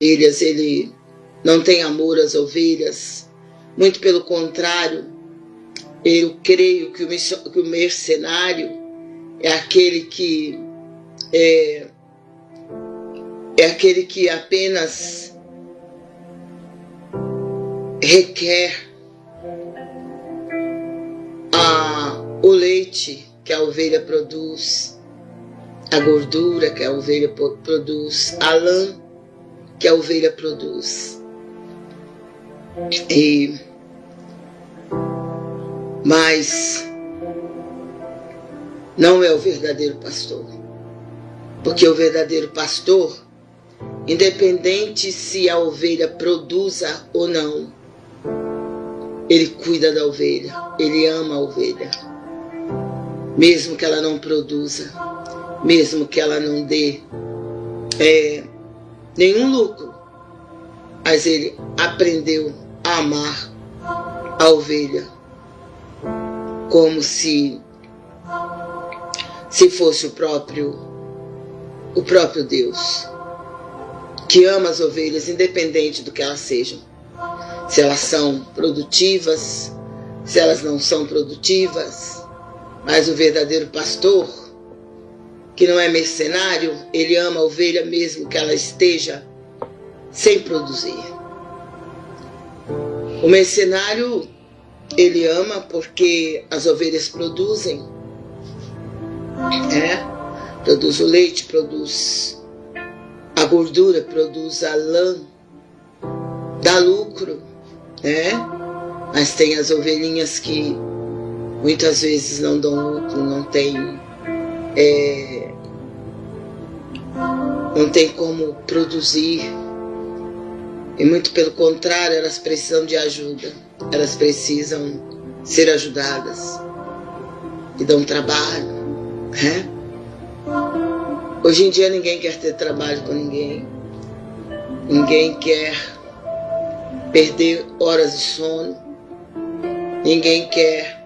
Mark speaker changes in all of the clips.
Speaker 1: ovelhas, ele não tem amor às ovelhas. Muito pelo contrário, eu creio que o mercenário é aquele que é, é aquele que apenas requer a, o leite que a ovelha produz, a gordura que a ovelha produz, a lã que a ovelha produz. E mas não é o verdadeiro pastor. Porque o verdadeiro pastor, independente se a ovelha produza ou não, ele cuida da ovelha, ele ama a ovelha. Mesmo que ela não produza, mesmo que ela não dê é, nenhum lucro, mas ele aprendeu a amar a ovelha como se se fosse o próprio o próprio Deus que ama as ovelhas independente do que elas sejam. Se elas são produtivas se elas não são produtivas mas o verdadeiro pastor que não é mercenário ele ama a ovelha mesmo que ela esteja sem produzir o mercenário ele ama porque as ovelhas produzem. É, produz o leite, produz a gordura, produz a lã, dá lucro, né? Mas tem as ovelhinhas que muitas vezes não dão lucro, não tem é, não tem como produzir. E muito pelo contrário, elas precisam de ajuda elas precisam ser ajudadas e dão trabalho, né? Hoje em dia ninguém quer ter trabalho com ninguém, ninguém quer perder horas de sono, ninguém quer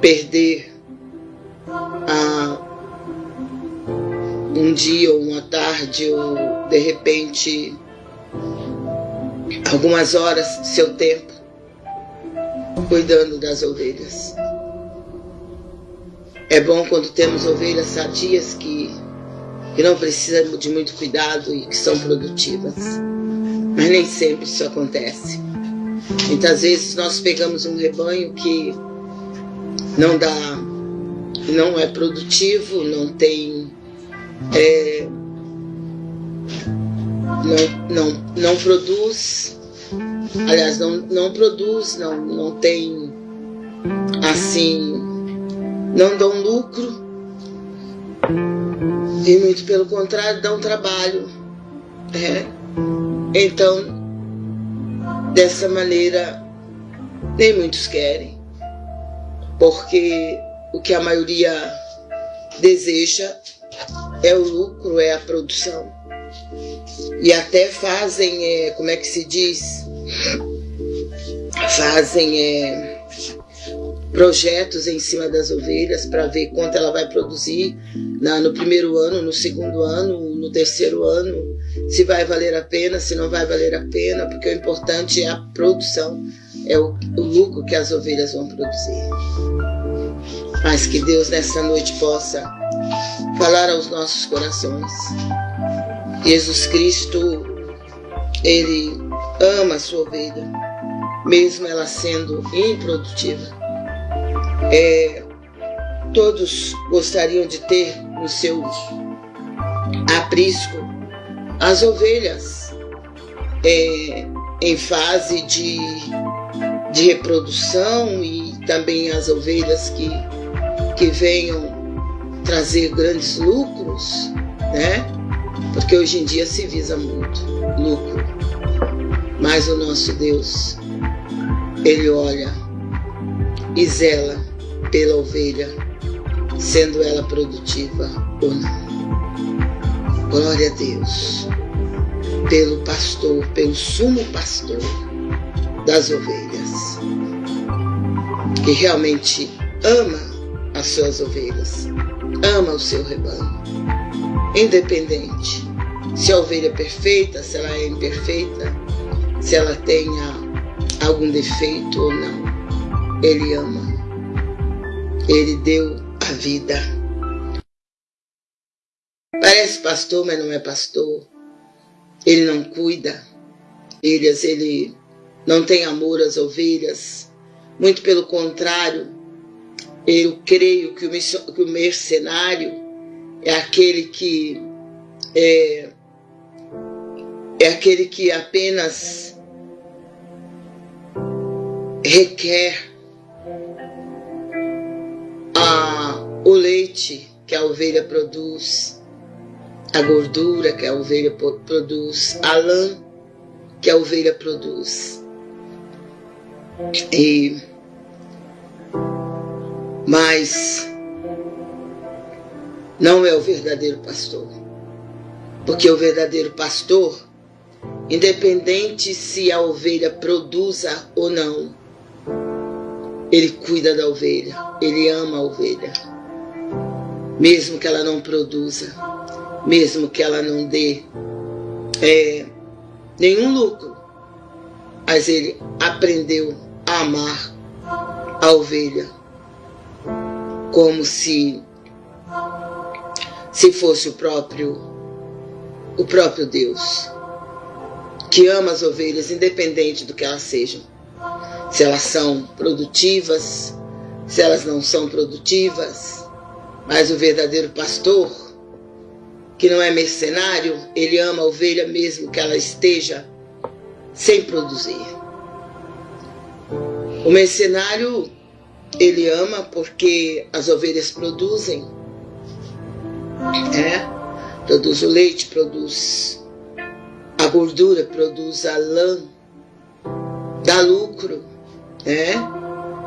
Speaker 1: perder ah, um dia ou uma tarde ou de repente algumas horas do seu tempo cuidando das ovelhas. É bom quando temos ovelhas sadias que, que não precisam de muito cuidado e que são produtivas. Mas nem sempre isso acontece. Muitas vezes nós pegamos um rebanho que não dá, não é produtivo, não tem. É, não, não, não produz Aliás, não, não produz, não, não tem assim, não dão lucro. E muito pelo contrário, dão trabalho. É. Então, dessa maneira, nem muitos querem. Porque o que a maioria deseja é o lucro, é a produção. E até fazem, é, como é que se diz? fazem é, projetos em cima das ovelhas para ver quanto ela vai produzir na, no primeiro ano, no segundo ano, no terceiro ano, se vai valer a pena, se não vai valer a pena, porque o importante é a produção, é o, o lucro que as ovelhas vão produzir. Mas que Deus nessa noite possa falar aos nossos corações. Jesus Cristo, Ele ama a sua ovelha, mesmo ela sendo improdutiva. É, todos gostariam de ter no seu aprisco as ovelhas é, em fase de, de reprodução e também as ovelhas que, que venham trazer grandes lucros, né? Porque hoje em dia se visa muito lucro. Mas o nosso Deus, Ele olha e zela pela ovelha, sendo ela produtiva ou não. Glória a Deus, pelo pastor, pelo sumo pastor das ovelhas, que realmente ama as suas ovelhas, ama o seu rebanho, independente se a ovelha é perfeita, se ela é imperfeita, se ela tenha algum defeito ou não. Ele ama. Ele deu a vida. Parece pastor, mas não é pastor. Ele não cuida. Ele, ele não tem amor às ovelhas. Muito pelo contrário, eu creio que o mercenário é aquele que é, é aquele que apenas requer a, o leite que a ovelha produz, a gordura que a ovelha produz, a lã que a ovelha produz. E, mas não é o verdadeiro pastor. Porque o verdadeiro pastor, independente se a ovelha produza ou não, ele cuida da ovelha, ele ama a ovelha. Mesmo que ela não produza, mesmo que ela não dê é, nenhum lucro, mas ele aprendeu a amar a ovelha como se se fosse o próprio o próprio Deus que ama as ovelhas independente do que elas sejam se elas são produtivas, se elas não são produtivas. Mas o verdadeiro pastor, que não é mercenário, ele ama a ovelha mesmo que ela esteja sem produzir. O mercenário, ele ama porque as ovelhas produzem. É? Produz o leite, produz a gordura, produz a lã, dá lucro é,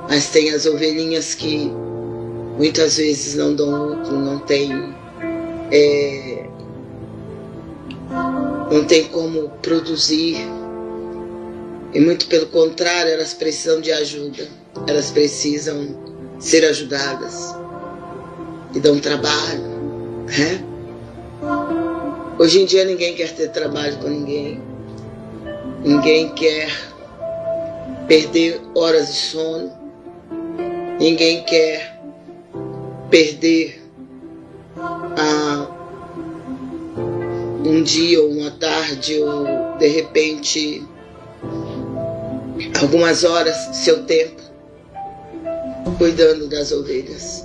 Speaker 1: mas tem as ovelhinhas que muitas vezes não dão lucro, não tem, é, não tem como produzir. E muito pelo contrário, elas precisam de ajuda, elas precisam ser ajudadas e dão trabalho. Né? Hoje em dia ninguém quer ter trabalho com ninguém, ninguém quer perder horas de sono. Ninguém quer perder ah, um dia ou uma tarde ou de repente algumas horas seu tempo cuidando das ovelhas.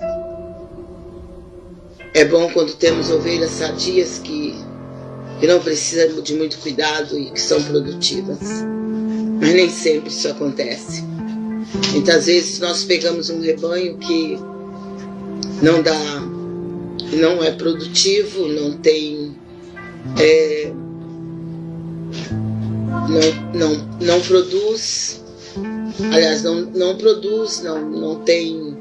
Speaker 1: É bom quando temos ovelhas sadias que, que não precisam de muito cuidado e que são produtivas. Mas nem sempre isso acontece. Muitas vezes nós pegamos um rebanho que não dá, não é produtivo, não tem. É, não, não, não produz, aliás, não, não produz, não, não tem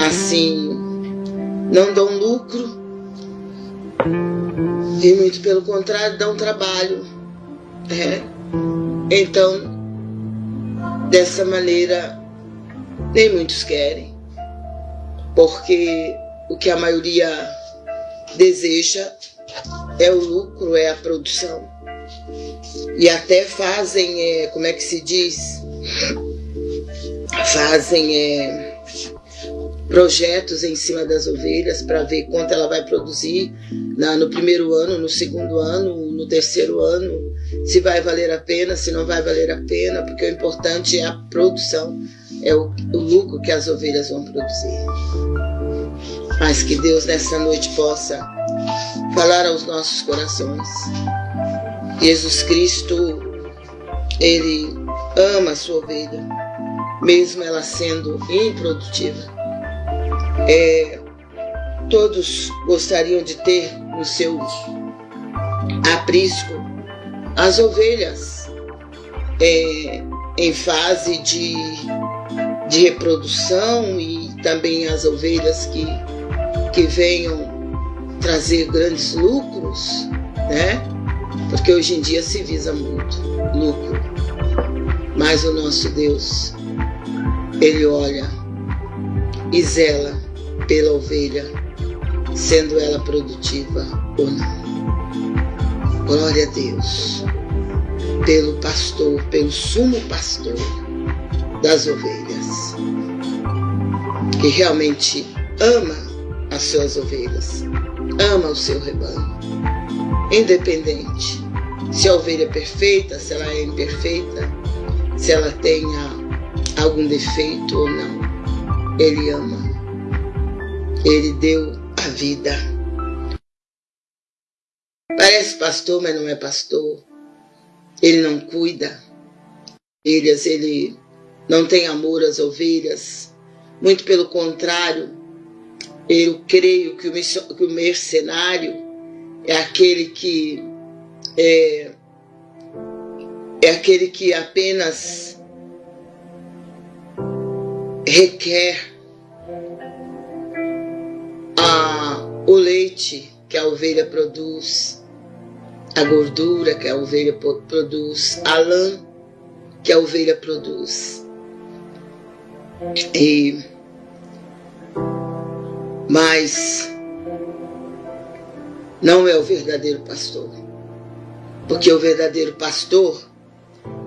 Speaker 1: assim, não dão lucro, e muito pelo contrário, dão trabalho. É, então, dessa maneira, nem muitos querem, porque o que a maioria deseja é o lucro, é a produção. E até fazem, é, como é que se diz? Fazem é, projetos em cima das ovelhas para ver quanto ela vai produzir na, no primeiro ano, no segundo ano, no terceiro ano, se vai valer a pena, se não vai valer a pena, porque o importante é a produção, é o, o lucro que as ovelhas vão produzir. Mas que Deus nessa noite possa falar aos nossos corações. Jesus Cristo, Ele ama a sua ovelha, mesmo ela sendo improdutiva. É, todos gostariam de ter no seu aprisco as ovelhas é, em fase de, de reprodução e também as ovelhas que, que venham trazer grandes lucros, né? Porque hoje em dia se visa muito lucro. Mas o nosso Deus, Ele olha e zela pela ovelha, sendo ela produtiva ou não. Glória a Deus. Pelo pastor, pelo sumo pastor das ovelhas. Que realmente ama as suas ovelhas. Ama o seu rebanho. Independente se a ovelha é perfeita, se ela é imperfeita, se ela tenha algum defeito ou não. Ele ama. Ele deu a vida. Parece pastor, mas não é pastor. Ele não cuida. Ovelhas, ele não tem amor às ovelhas. Muito pelo contrário, eu creio que o mercenário é aquele que é, é aquele que apenas requer a, o leite que a ovelha produz, a gordura que a ovelha produz, a lã que a ovelha produz. E, mas não é o verdadeiro pastor. Porque o verdadeiro pastor,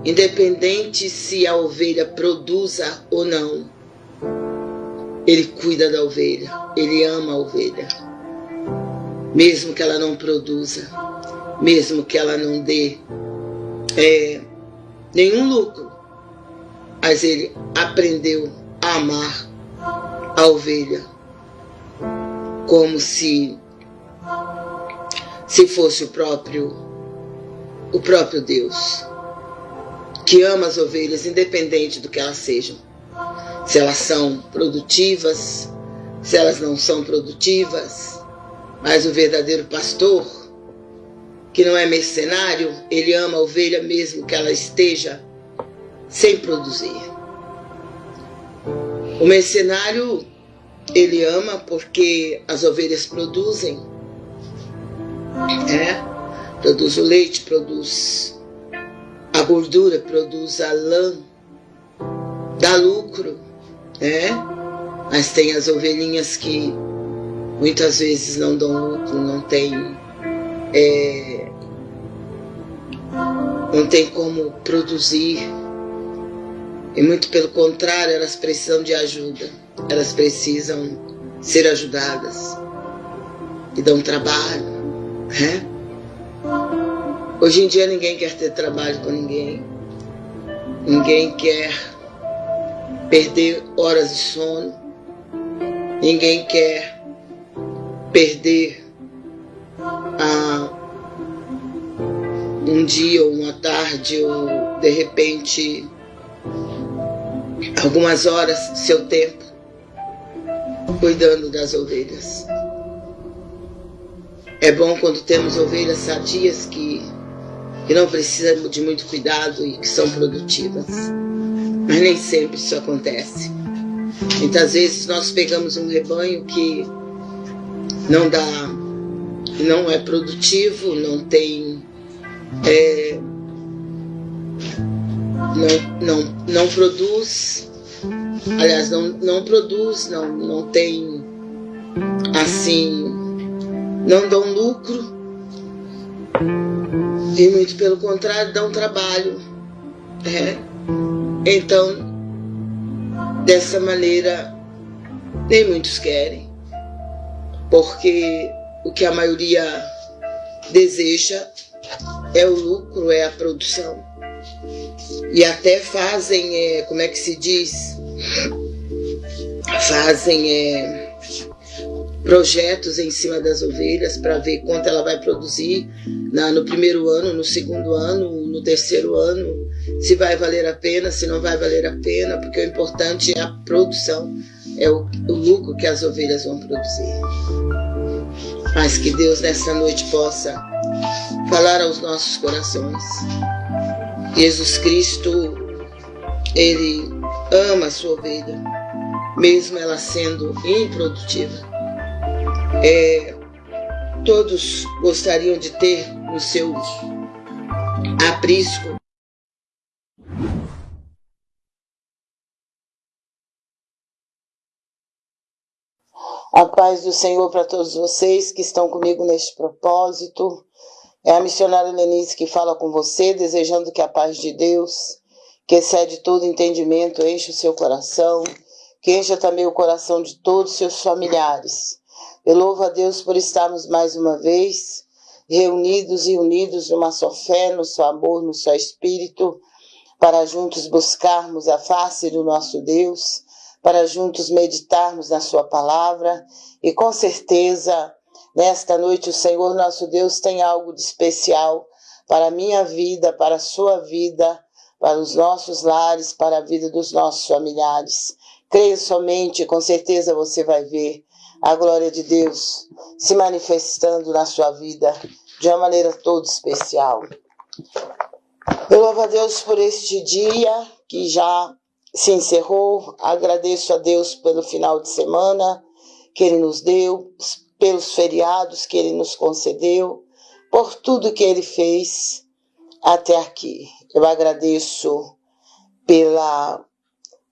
Speaker 1: independente se a ovelha produza ou não, ele cuida da ovelha, ele ama a ovelha. Mesmo que ela não produza, mesmo que ela não dê é, nenhum lucro, mas ele aprendeu a amar a ovelha como se se fosse o próprio o próprio Deus, que ama as ovelhas independente do que elas sejam. Se elas são produtivas, se elas não são produtivas, mas o verdadeiro pastor, que não é mercenário, ele ama a ovelha mesmo que ela esteja sem produzir. O mercenário, ele ama porque as ovelhas produzem é, produz o leite, produz a gordura, produz a lã, dá lucro, né? Mas tem as ovelhinhas que muitas vezes não dão lucro, não tem, é, não tem como produzir. E muito pelo contrário, elas precisam de ajuda, elas precisam ser ajudadas e dão trabalho. É? Hoje em dia ninguém quer ter trabalho com ninguém. Ninguém quer perder horas de sono. Ninguém quer perder ah, um dia ou uma tarde ou de repente algumas horas seu tempo cuidando das ovelhas. É bom quando temos ovelhas sadias que, que não precisam de muito cuidado e que são produtivas. Mas nem sempre isso acontece. Muitas vezes nós pegamos um rebanho que não dá, não é produtivo, não tem. É, não, não, não produz, aliás, não, não produz, não, não tem assim não dão lucro e muito pelo contrário dão trabalho. Né? Então, dessa maneira, nem muitos querem, porque o que a maioria deseja é o lucro, é a produção. E até fazem, é, como é que se diz? Fazem é, projetos em cima das ovelhas para ver quanto ela vai produzir na, no primeiro ano, no segundo ano, no terceiro ano, se vai valer a pena, se não vai valer a pena, porque o importante é a produção, é o, o lucro que as ovelhas vão produzir. Mas que Deus nessa noite possa falar aos nossos corações. Jesus Cristo, Ele ama a sua ovelha, mesmo ela sendo improdutiva é, todos gostariam de ter no seu aprisco A paz do Senhor para todos vocês que estão comigo neste propósito. É a missionária Lenise que fala com você, desejando que a paz de Deus, que excede todo entendimento, enche o seu coração, que encha também o coração de todos os seus familiares. Eu louvo a Deus por estarmos mais uma vez reunidos e unidos numa só fé, no seu amor, no seu espírito, para juntos buscarmos a face do nosso Deus, para juntos meditarmos na sua palavra e com certeza nesta noite o Senhor nosso Deus tem algo de especial para a minha vida, para a sua vida, para os nossos lares, para a vida dos nossos familiares. Creio somente, com certeza você vai ver a glória de Deus se manifestando na sua vida de uma maneira toda especial. Eu louvo a Deus por este dia que já se encerrou. Agradeço a Deus pelo final de semana que Ele nos deu, pelos feriados que Ele nos concedeu, por tudo que Ele fez até aqui. Eu agradeço pela,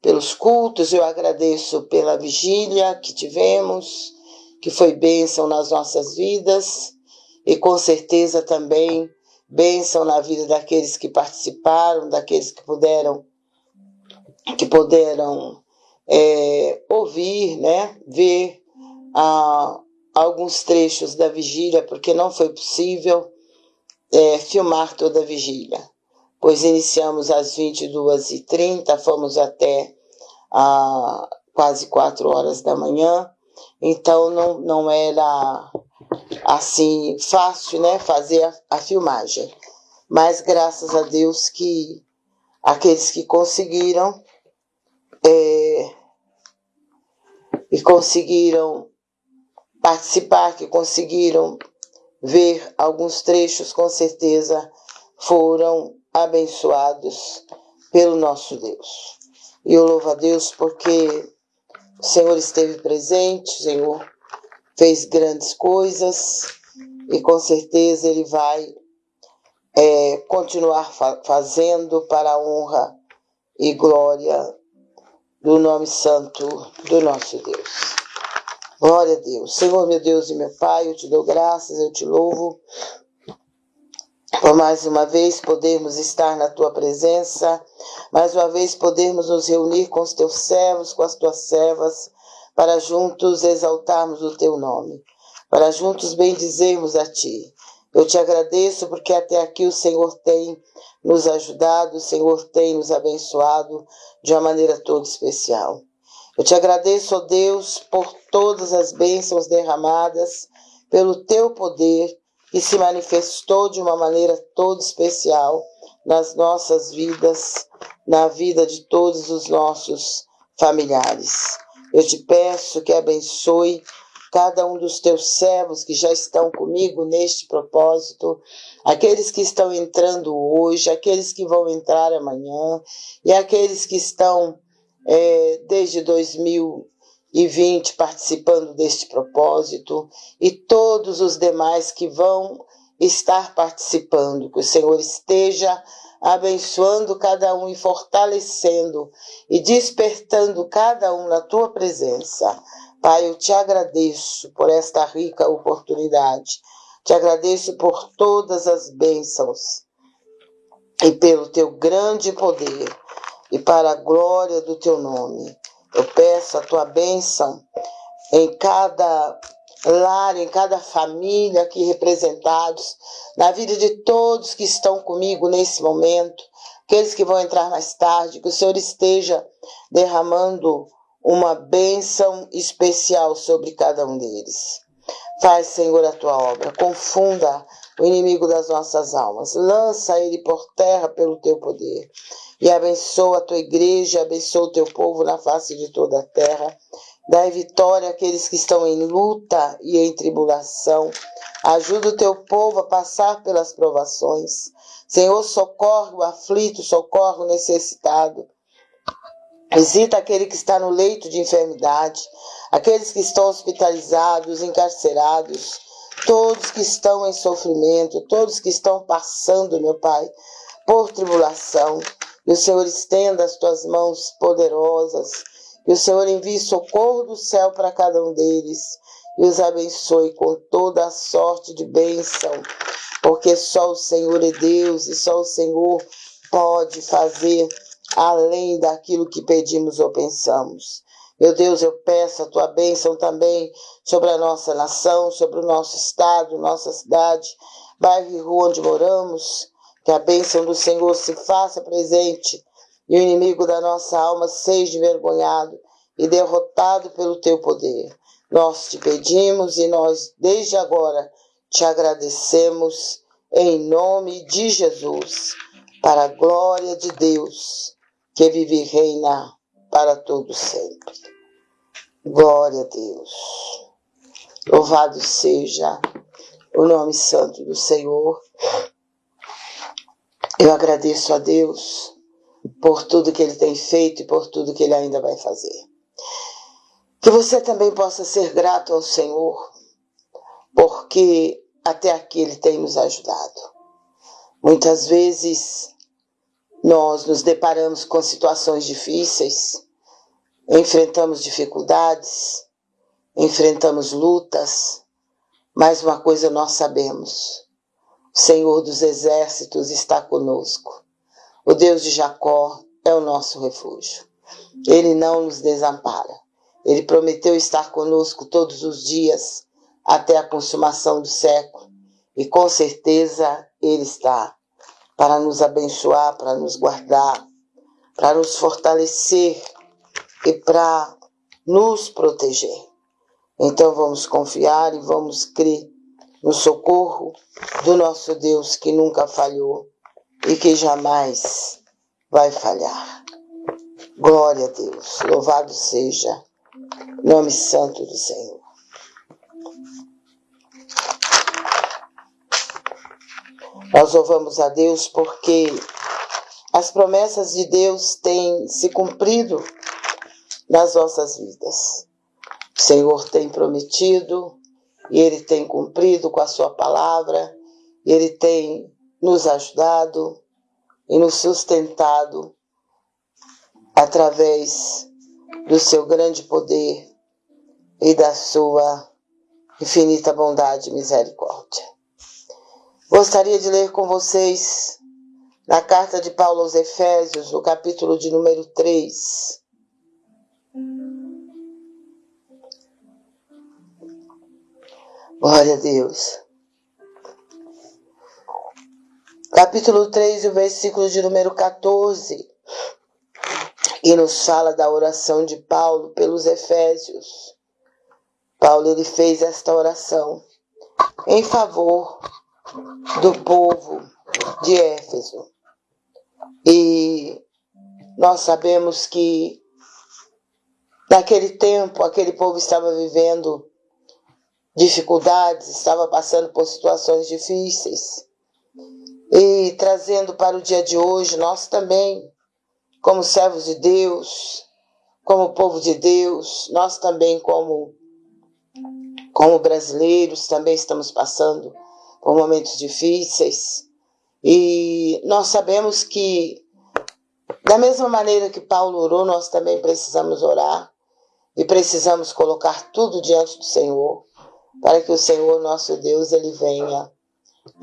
Speaker 1: pelos cultos, eu agradeço pela vigília que tivemos, que foi bênção nas nossas vidas e com certeza também bênção na vida daqueles que participaram, daqueles que puderam que puderam é, ouvir, né, ver ah, alguns trechos da vigília, porque não foi possível é, filmar toda a vigília, pois iniciamos às 22h30, fomos até ah, quase 4 horas da manhã, então não, não era assim fácil, né, fazer a, a filmagem. Mas graças a Deus que aqueles que conseguiram é, e conseguiram participar, que conseguiram ver alguns trechos, com certeza foram abençoados pelo nosso Deus. E eu louvo a Deus porque o Senhor esteve presente, o Senhor fez grandes coisas e com certeza Ele vai é, continuar fa fazendo para a honra e glória do nome santo do nosso Deus. Glória a Deus. Senhor, meu Deus e meu Pai, eu te dou graças, eu te louvo por mais uma vez podermos estar na tua presença, mais uma vez podermos nos reunir com os teus servos, com as tuas servas, para juntos exaltarmos o teu nome, para juntos bendizermos a ti. Eu te agradeço porque até aqui o Senhor tem nos ajudado, o Senhor tem nos abençoado de uma maneira toda especial. Eu te agradeço, ó Deus, por todas as bênçãos derramadas, pelo teu poder que se manifestou de uma maneira toda especial nas nossas vidas, na vida de todos os nossos familiares. Eu te peço que abençoe cada um dos teus servos que já estão comigo neste propósito, aqueles que estão entrando hoje, aqueles que vão entrar amanhã e aqueles que estão é, desde 2020 participando deste propósito e todos os demais que vão estar participando, que o Senhor esteja abençoando cada um e fortalecendo e despertando cada um na tua presença. Pai, eu te agradeço por esta rica oportunidade. Te agradeço por todas as bênçãos e pelo teu grande poder e para a glória do teu nome. Eu peço a tua bênção em cada lar, em cada família aqui representados, na vida de todos que estão comigo nesse momento, aqueles que vão entrar mais tarde, que o Senhor esteja derramando uma bênção especial sobre cada um deles. Faz, Senhor, a tua obra, confunda o inimigo das nossas almas, lança ele por terra pelo teu poder e abençoa a tua igreja, abençoa o teu povo na face de toda a terra. Dai vitória àqueles que estão em luta e em tribulação. Ajuda o teu povo a passar pelas provações. Senhor, socorre o aflito, socorre o necessitado. Visita aquele que está no leito de enfermidade, aqueles que estão hospitalizados, encarcerados, todos que estão em sofrimento, todos que estão passando, meu Pai, por tribulação. Que o Senhor estenda as tuas mãos poderosas que o Senhor envie socorro do céu para cada um deles e os abençoe com toda a sorte de bênção porque só o Senhor é Deus e só o Senhor pode fazer além daquilo que pedimos ou pensamos. Meu Deus, eu peço a tua bênção também sobre a nossa nação, sobre o nosso estado, nossa cidade, bairro e rua onde moramos. Que a bênção do Senhor se faça presente e o inimigo da nossa alma seja envergonhado e derrotado pelo teu poder. Nós te pedimos e nós, desde agora, te agradecemos em nome de Jesus, para a glória de Deus, que vive e reina para todo sempre. Glória a Deus. Louvado seja o nome santo do Senhor. Eu agradeço a Deus por tudo que Ele tem feito e por tudo que Ele ainda vai fazer. Que você também possa ser grato ao Senhor, porque até aqui Ele tem nos ajudado. Muitas vezes nós nos deparamos com situações difíceis, enfrentamos dificuldades, enfrentamos lutas, mas uma coisa nós sabemos: Senhor dos Exércitos está conosco. O Deus de Jacó é o nosso refúgio. Ele não nos desampara. Ele prometeu estar conosco todos os dias até a consumação do século. E com certeza Ele está para nos abençoar, para nos guardar, para nos fortalecer e para nos proteger. Então vamos confiar e vamos crer no socorro do nosso Deus que nunca falhou e que jamais vai falhar. Glória a Deus, louvado seja Nome santo do Senhor. Nós louvamos a Deus porque as promessas de Deus têm se cumprido nas nossas vidas. O Senhor tem prometido e Ele tem cumprido com a Sua palavra, e Ele tem nos ajudado e nos sustentado através do seu grande poder e da sua infinita bondade e misericórdia. Gostaria de ler com vocês na carta de Paulo aos Efésios, no capítulo de número 3. Glória a Deus. Capítulo 3, o versículo de número 14 e nos fala da oração de Paulo pelos Efésios. Paulo ele fez esta oração em favor do povo de Éfeso. E nós sabemos que naquele tempo aquele povo estava vivendo dificuldades, estava passando por situações difíceis. E trazendo para o dia de hoje, nós também como servos de Deus, como povo de Deus, nós também como como brasileiros também estamos passando por momentos difíceis e nós sabemos que da mesma maneira que Paulo orou, nós também precisamos orar e precisamos colocar tudo diante do Senhor para que o Senhor nosso Deus ele venha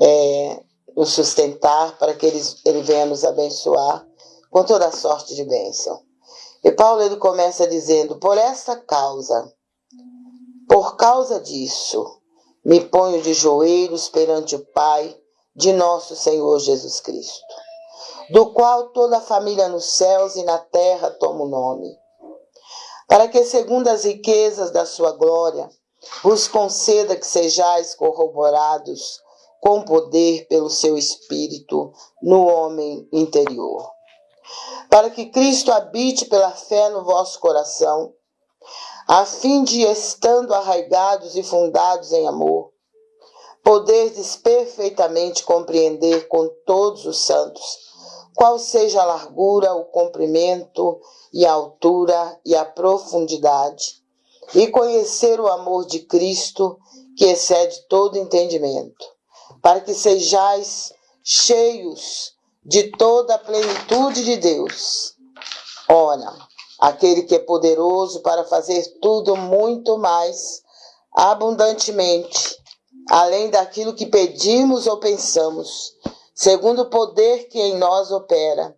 Speaker 1: é, nos sustentar, para que ele, ele venha nos abençoar com toda sorte de bênção. E Paulo ele começa dizendo: Por esta causa, por causa disso, me ponho de joelhos perante o Pai de nosso Senhor Jesus Cristo, do qual toda a família nos céus e na terra toma o nome, para que, segundo as riquezas da sua glória, vos conceda que sejais corroborados com poder pelo seu Espírito no homem interior. Para que Cristo habite pela fé no vosso coração, a fim de, estando arraigados e fundados em amor, poderdes perfeitamente compreender com todos os santos qual seja a largura, o comprimento e a altura e a profundidade, e conhecer o amor de Cristo que excede todo entendimento, para que sejais cheios de toda a plenitude de Deus. Ora, aquele que é poderoso para fazer tudo muito mais abundantemente, além daquilo que pedimos ou pensamos, segundo o poder que em nós opera.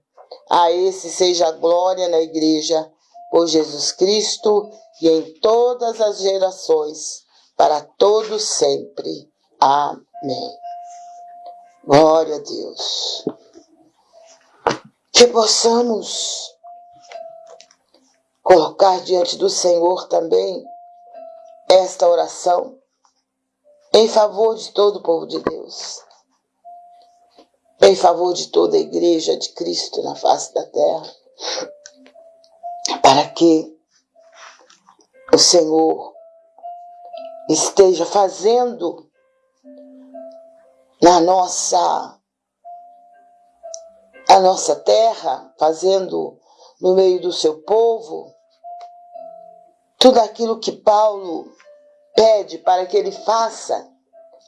Speaker 1: A esse seja a glória na igreja, por Jesus Cristo e em todas as gerações, para todos sempre. Amém. Glória a Deus. Que possamos colocar diante do Senhor também esta oração em favor de todo o povo de Deus, em favor de toda a igreja de Cristo na face da terra, para que o Senhor esteja fazendo na nossa a nossa terra, fazendo no meio do seu povo tudo aquilo que Paulo pede para que ele faça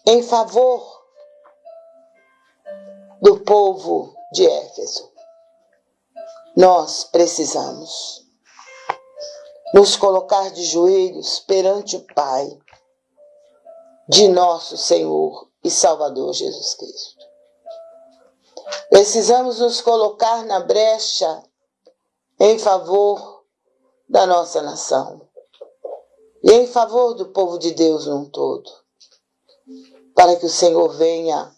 Speaker 1: em favor do povo de Éfeso. Nós precisamos nos colocar de joelhos perante o Pai de nosso Senhor e Salvador Jesus Cristo. Precisamos nos colocar na brecha em favor da nossa nação e em favor do povo de Deus num todo, para que o Senhor venha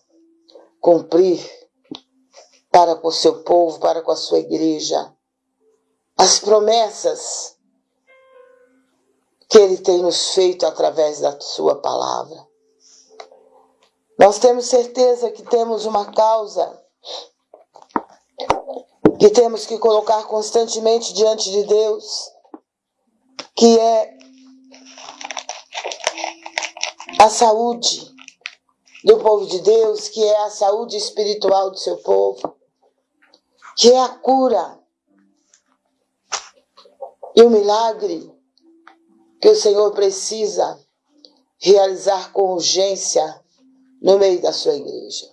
Speaker 1: cumprir para com o seu povo, para com a sua igreja, as promessas que Ele tem nos feito através da Sua palavra. Nós temos certeza que temos uma causa que temos que colocar constantemente diante de Deus, que é a saúde do povo de Deus, que é a saúde espiritual do seu povo, que é a cura e o milagre que o Senhor precisa realizar com urgência no meio da sua igreja.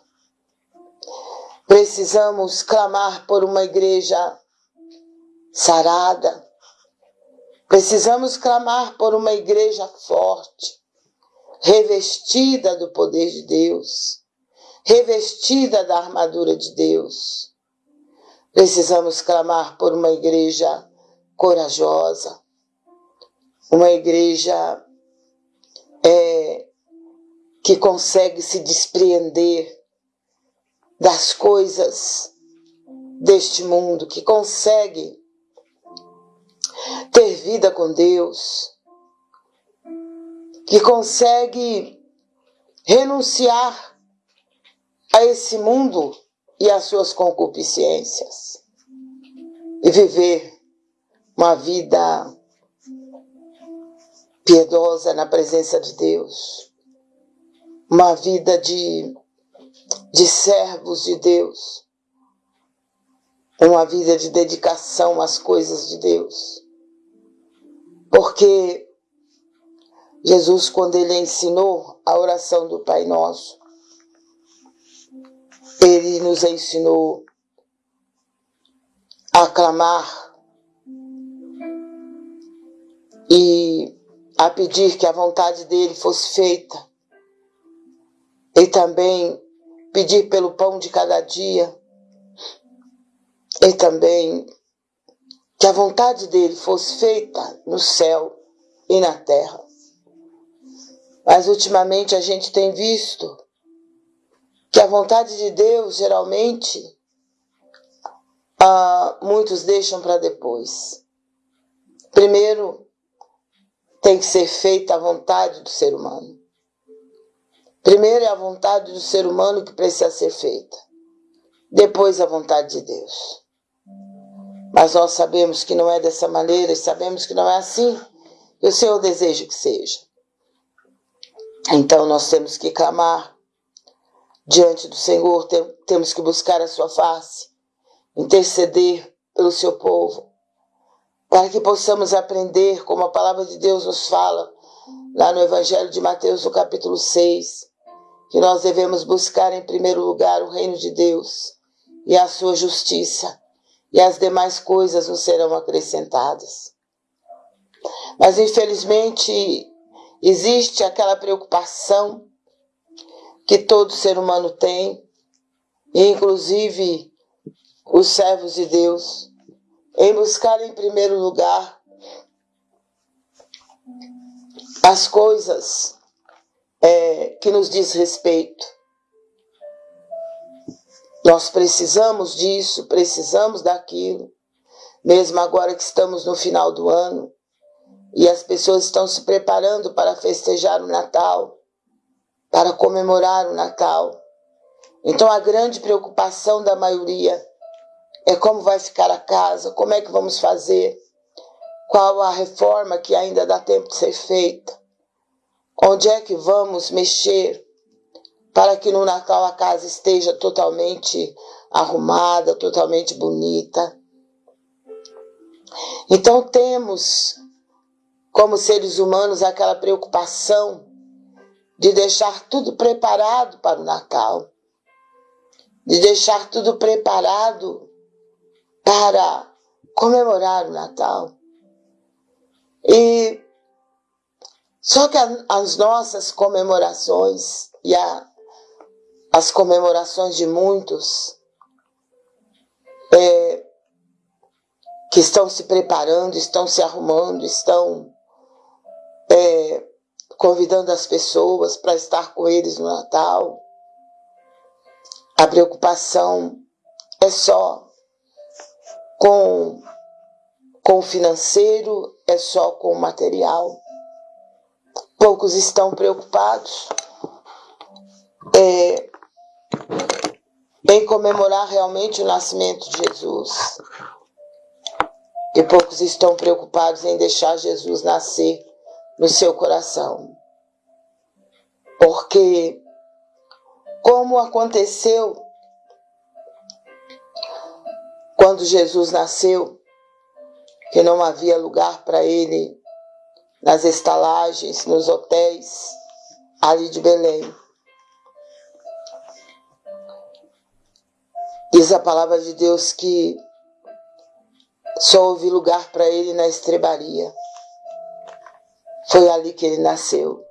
Speaker 1: Precisamos clamar por uma igreja sarada. Precisamos clamar por uma igreja forte, revestida do poder de Deus, revestida da armadura de Deus. Precisamos clamar por uma igreja corajosa, uma igreja é, que consegue se despreender das coisas deste mundo, que consegue ter vida com Deus, que consegue renunciar a esse mundo e às suas concupiscências e viver uma vida piedosa na presença de Deus, uma vida de, de servos de Deus, uma vida de dedicação às coisas de Deus. Porque Jesus, quando ele ensinou a oração do Pai Nosso, ele nos ensinou a clamar e a pedir que a vontade dele fosse feita e também pedir pelo pão de cada dia e também que a vontade dele fosse feita no céu e na terra. Mas ultimamente a gente tem visto que a vontade de Deus geralmente ah, muitos deixam para depois. Primeiro, tem que ser feita a vontade do ser humano. Primeiro é a vontade do ser humano que precisa ser feita. Depois a vontade de Deus. Mas nós sabemos que não é dessa maneira e sabemos que não é assim. E o Senhor deseja que seja. Então nós temos que clamar diante do Senhor, temos que buscar a sua face, interceder pelo seu povo, para que possamos aprender como a palavra de Deus nos fala lá no Evangelho de Mateus, no capítulo 6, que nós devemos buscar em primeiro lugar o reino de Deus e a sua justiça, e as demais coisas nos serão acrescentadas. Mas infelizmente existe aquela preocupação que todo ser humano tem, inclusive os servos de Deus, em buscar em primeiro lugar as coisas é, que nos diz respeito. Nós precisamos disso, precisamos daquilo, mesmo agora que estamos no final do ano e as pessoas estão se preparando para festejar o Natal, para comemorar o Natal. Então a grande preocupação da maioria é como vai ficar a casa, como é que vamos fazer, qual a reforma que ainda dá tempo de ser feita, onde é que vamos mexer para que no Natal a casa esteja totalmente arrumada, totalmente bonita. Então temos, como seres humanos, aquela preocupação de deixar tudo preparado para o Natal, de deixar tudo preparado para comemorar o Natal. E só que as nossas comemorações e a as comemorações de muitos é, que estão se preparando, estão se arrumando, estão é, convidando as pessoas para estar com eles no Natal. A preocupação é só com, com o financeiro, é só com o material. Poucos estão preocupados é, em comemorar realmente o nascimento de Jesus. E poucos estão preocupados em deixar Jesus nascer no seu coração. Porque, como aconteceu quando Jesus nasceu, que não havia lugar para ele nas estalagens, nos hotéis ali de Belém. Diz a palavra de Deus que só houve lugar para ele na estrebaria. Foi ali que ele nasceu.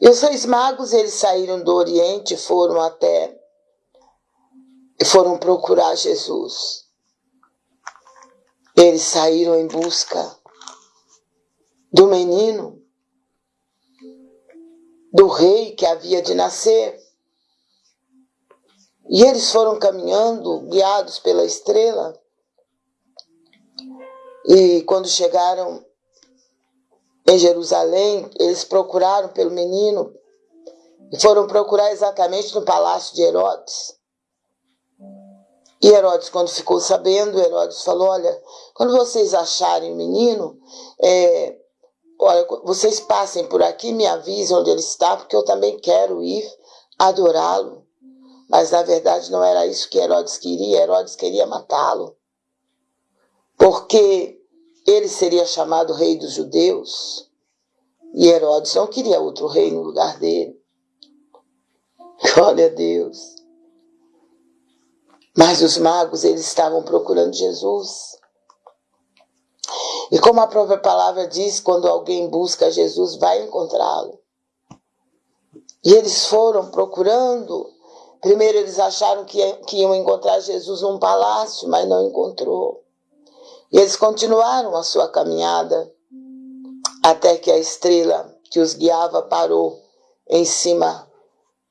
Speaker 1: E os reis magos, eles saíram do Oriente, foram até e foram procurar Jesus. Eles saíram em busca do menino, do rei que havia de nascer. E eles foram caminhando, guiados pela estrela. E quando chegaram em Jerusalém, eles procuraram pelo menino e foram procurar exatamente no palácio de Herodes. E Herodes, quando ficou sabendo, Herodes falou: Olha, quando vocês acharem o menino, é, olha, vocês passem por aqui, me avisem onde ele está, porque eu também quero ir adorá-lo. Mas na verdade não era isso que Herodes queria, Herodes queria matá-lo. Porque ele seria chamado rei dos judeus. E Herodes não queria outro rei no lugar dele. Glória a Deus. Mas os magos, eles estavam procurando Jesus. E como a própria palavra diz, quando alguém busca Jesus, vai encontrá-lo. E eles foram procurando Primeiro eles acharam que, que iam encontrar Jesus num palácio, mas não encontrou. E eles continuaram a sua caminhada até que a estrela que os guiava parou em cima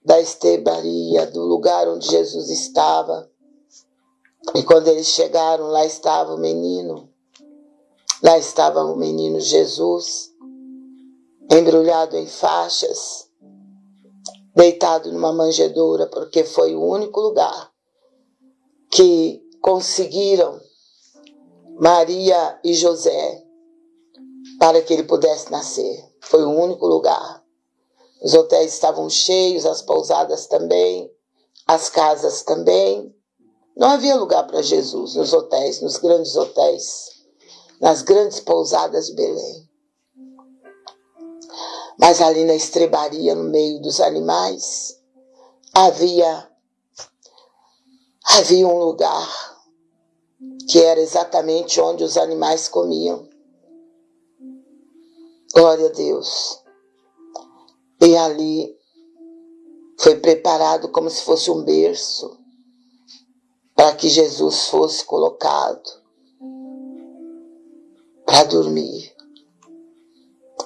Speaker 1: da estebaria, do lugar onde Jesus estava. E quando eles chegaram, lá estava o menino. Lá estava o menino Jesus, embrulhado em faixas, deitado numa manjedoura, porque foi o único lugar que conseguiram Maria e José para que ele pudesse nascer. Foi o único lugar. Os hotéis estavam cheios, as pousadas também, as casas também. Não havia lugar para Jesus nos hotéis, nos grandes hotéis, nas grandes pousadas de Belém. Mas ali na estrebaria, no meio dos animais, havia, havia um lugar que era exatamente onde os animais comiam. Glória a Deus. E ali foi preparado como se fosse um berço para que Jesus fosse colocado para dormir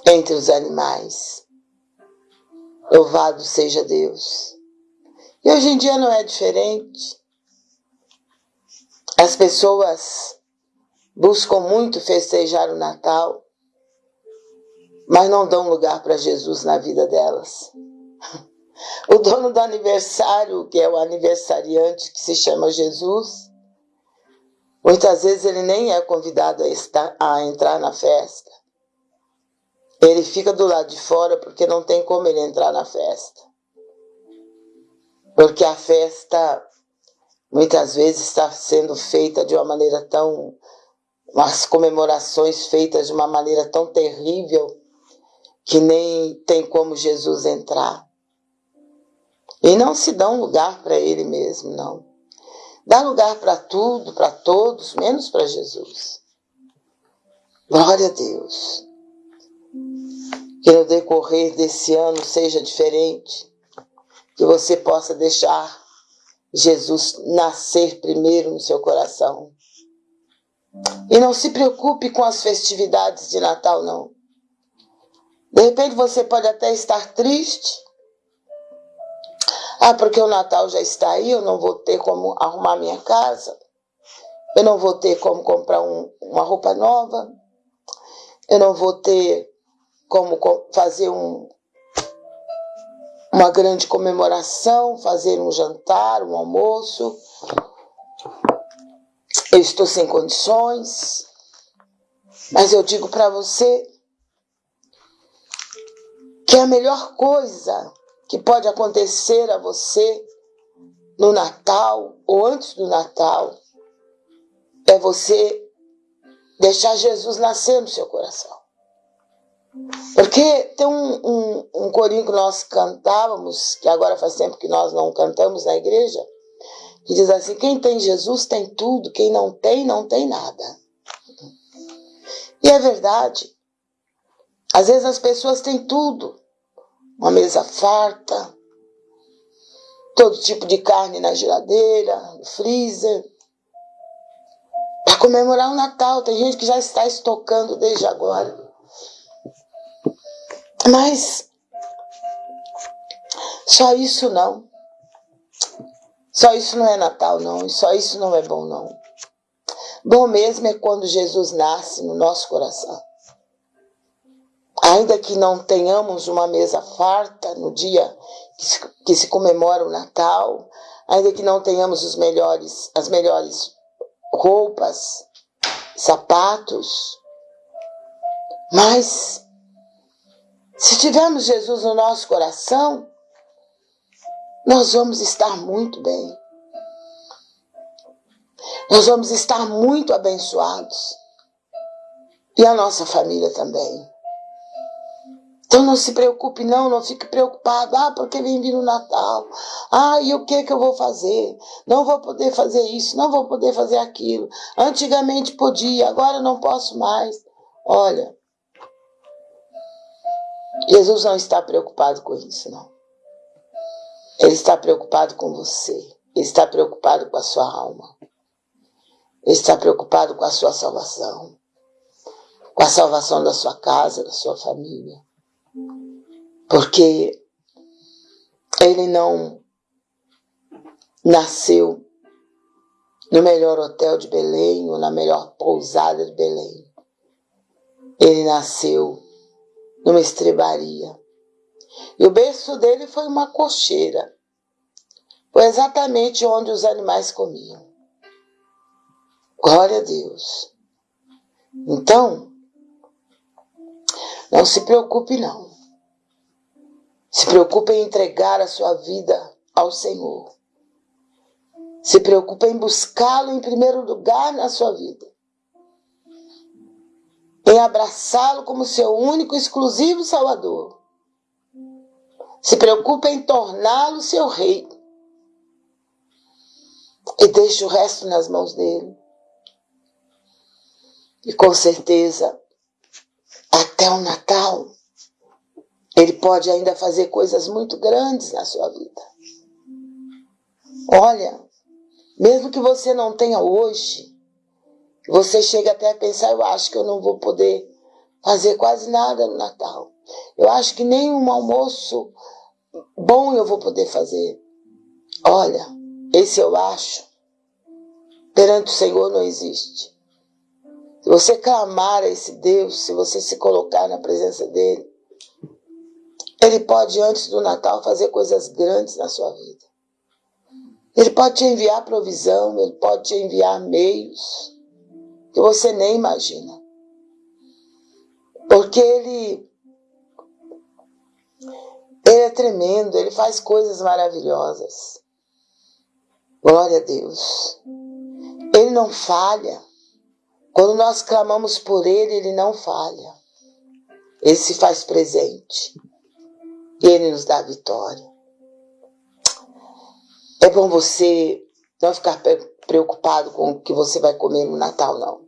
Speaker 1: entre os animais. Louvado seja Deus. E hoje em dia não é diferente. As pessoas buscam muito festejar o Natal, mas não dão lugar para Jesus na vida delas. O dono do aniversário, que é o aniversariante que se chama Jesus, muitas vezes ele nem é convidado a, estar, a entrar na festa. Ele fica do lado de fora porque não tem como ele entrar na festa. Porque a festa muitas vezes está sendo feita de uma maneira tão. as comemorações feitas de uma maneira tão terrível que nem tem como Jesus entrar. E não se dá um lugar para ele mesmo, não. Dá lugar para tudo, para todos, menos para Jesus. Glória a Deus. Que no decorrer desse ano seja diferente. Que você possa deixar Jesus nascer primeiro no seu coração. E não se preocupe com as festividades de Natal, não. De repente você pode até estar triste, ah, porque o Natal já está aí, eu não vou ter como arrumar minha casa, eu não vou ter como comprar um, uma roupa nova, eu não vou ter como fazer um, uma grande comemoração, fazer um jantar, um almoço. Eu estou sem condições, mas eu digo para você que a melhor coisa que pode acontecer a você no Natal ou antes do Natal é você deixar Jesus nascer no seu coração. Porque tem um, um, um corinho que nós cantávamos, que agora faz tempo que nós não cantamos na igreja, que diz assim: quem tem Jesus tem tudo, quem não tem, não tem nada. E é verdade. Às vezes as pessoas têm tudo, uma mesa farta, todo tipo de carne na geladeira, no freezer. Para comemorar o Natal, tem gente que já está estocando desde agora. Mas só isso não. Só isso não é Natal, não. E só isso não é bom, não. Bom mesmo é quando Jesus nasce no nosso coração. Ainda que não tenhamos uma mesa farta no dia que se, que se comemora o Natal, ainda que não tenhamos os melhores, as melhores roupas, sapatos, mas se tivermos Jesus no nosso coração, nós vamos estar muito bem. Nós vamos estar muito abençoados. E a nossa família também. Então não se preocupe, não, não fique preocupado. Ah, porque vem vir o Natal. Ah, e o que que eu vou fazer? Não vou poder fazer isso, não vou poder fazer aquilo. Antigamente podia, agora não posso mais. Olha, Jesus não está preocupado com isso, não. Ele está preocupado com você. Ele está preocupado com a sua alma. Ele está preocupado com a sua salvação. Com a salvação da sua casa, da sua família. Porque ele não nasceu no melhor hotel de Belém ou na melhor pousada de Belém. Ele nasceu numa estrebaria. E o berço dele foi uma cocheira. Foi exatamente onde os animais comiam. Glória a Deus. Então, não se preocupe não. Se preocupe em entregar a sua vida ao Senhor. Se preocupe em buscá-lo em primeiro lugar na sua vida em abraçá-lo como seu único e exclusivo Salvador. Se preocupe em torná-lo seu rei. E deixe o resto nas mãos dele. E com certeza, até o Natal, Ele pode ainda fazer coisas muito grandes na sua vida. Olha, mesmo que você não tenha hoje, você chega até a pensar, eu acho que eu não vou poder fazer quase nada no Natal. Eu acho que nem um almoço bom eu vou poder fazer. Olha, esse eu acho, perante o Senhor não existe. Se você clamar a esse Deus, se você se colocar na presença dele, ele pode, antes do Natal, fazer coisas grandes na sua vida. Ele pode te enviar provisão, ele pode te enviar meios que você nem imagina. Porque ele, ele é tremendo, ele faz coisas maravilhosas. Glória a Deus. Ele não falha. Quando nós clamamos por Ele, Ele não falha. Ele se faz presente. E Ele nos dá vitória. É bom você não ficar preocupado com o que você vai comer no Natal, não.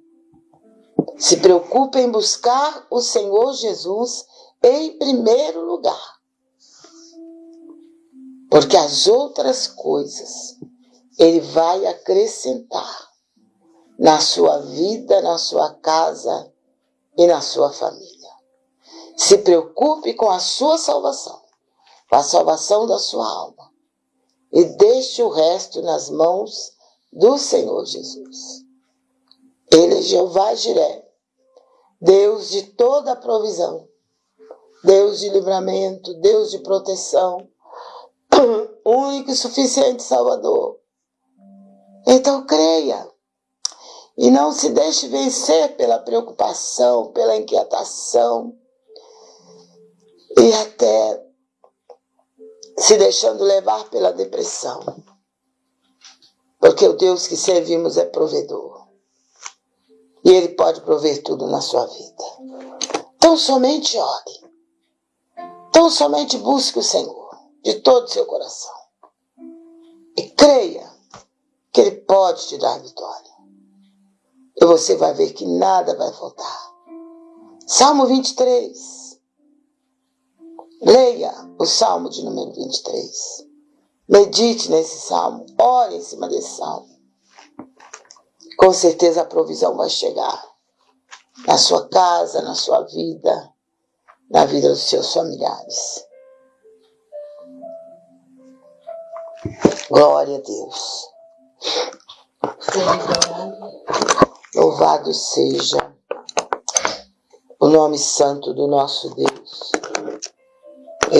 Speaker 1: Se preocupe em buscar o Senhor Jesus em primeiro lugar. Porque as outras coisas Ele vai acrescentar na sua vida, na sua casa e na sua família. Se preocupe com a sua salvação, com a salvação da sua alma. E deixe o resto nas mãos do Senhor Jesus. Ele é Jeová Jiré, Deus de toda a provisão, Deus de livramento, Deus de proteção, único e suficiente Salvador. Então creia, e não se deixe vencer pela preocupação, pela inquietação e até se deixando levar pela depressão. Porque o Deus que servimos é provedor. E Ele pode prover tudo na sua vida. Então somente ore. Então somente busque o Senhor de todo o seu coração. E creia que Ele pode te dar vitória e você vai ver que nada vai faltar. Salmo 23. Leia o Salmo de número 23. Medite nesse salmo, ore em cima desse salmo. Com certeza a provisão vai chegar na sua casa, na sua vida, na vida dos seus familiares. Glória a Deus. Louvado seja o nome santo do nosso Deus.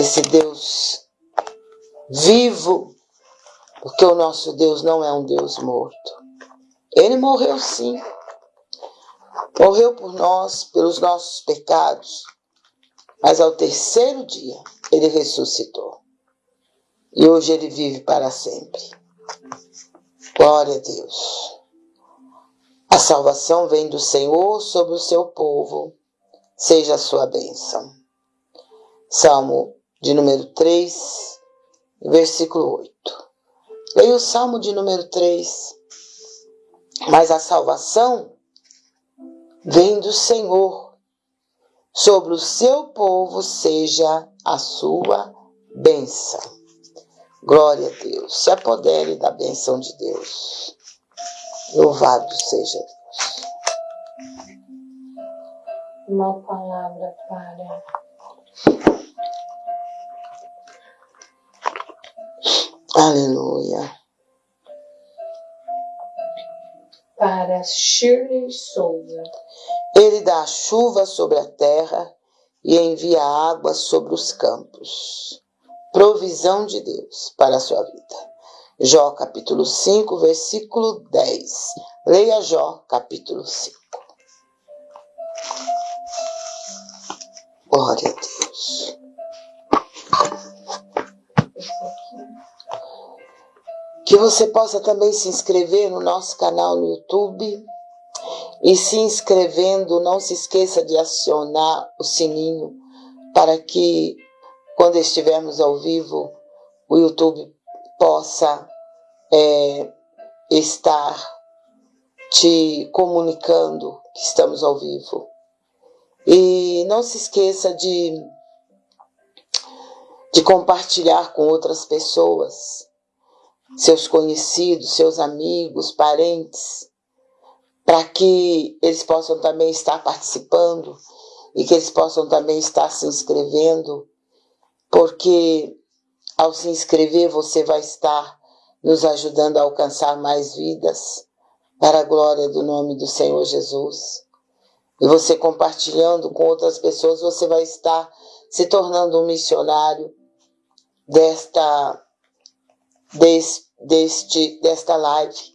Speaker 1: Esse Deus vivo, porque o nosso Deus não é um Deus morto. Ele morreu sim. Morreu por nós, pelos nossos pecados, mas ao terceiro dia ele ressuscitou. E hoje ele vive para sempre. Glória a Deus. A salvação vem do Senhor sobre o seu povo, seja a sua bênção. Salmo de número 3, versículo 8. Leia o Salmo de número 3. Mas a salvação vem do Senhor, sobre o seu povo seja a sua bênção. Glória a Deus. Se apodere da bênção de Deus. Louvado seja Deus.
Speaker 2: Uma palavra para
Speaker 1: Aleluia.
Speaker 2: Para Shirley Souza.
Speaker 1: Ele dá chuva sobre a terra e envia água sobre os campos. Provisão de Deus para a sua vida. Jó capítulo 5, versículo 10. Leia Jó capítulo 5. Glória a Deus. Que você possa também se inscrever no nosso canal no YouTube. E se inscrevendo, não se esqueça de acionar o sininho para que, quando estivermos ao vivo, o YouTube possa é, estar te comunicando que estamos ao vivo. E não se esqueça de de compartilhar com outras pessoas, seus conhecidos, seus amigos, parentes, para que eles possam também estar participando e que eles possam também estar se inscrevendo, porque ao se inscrever você vai estar nos ajudando a alcançar mais vidas para a glória do nome do Senhor Jesus. E você compartilhando com outras pessoas, você vai estar se tornando um missionário desta, deste, deste, desta live,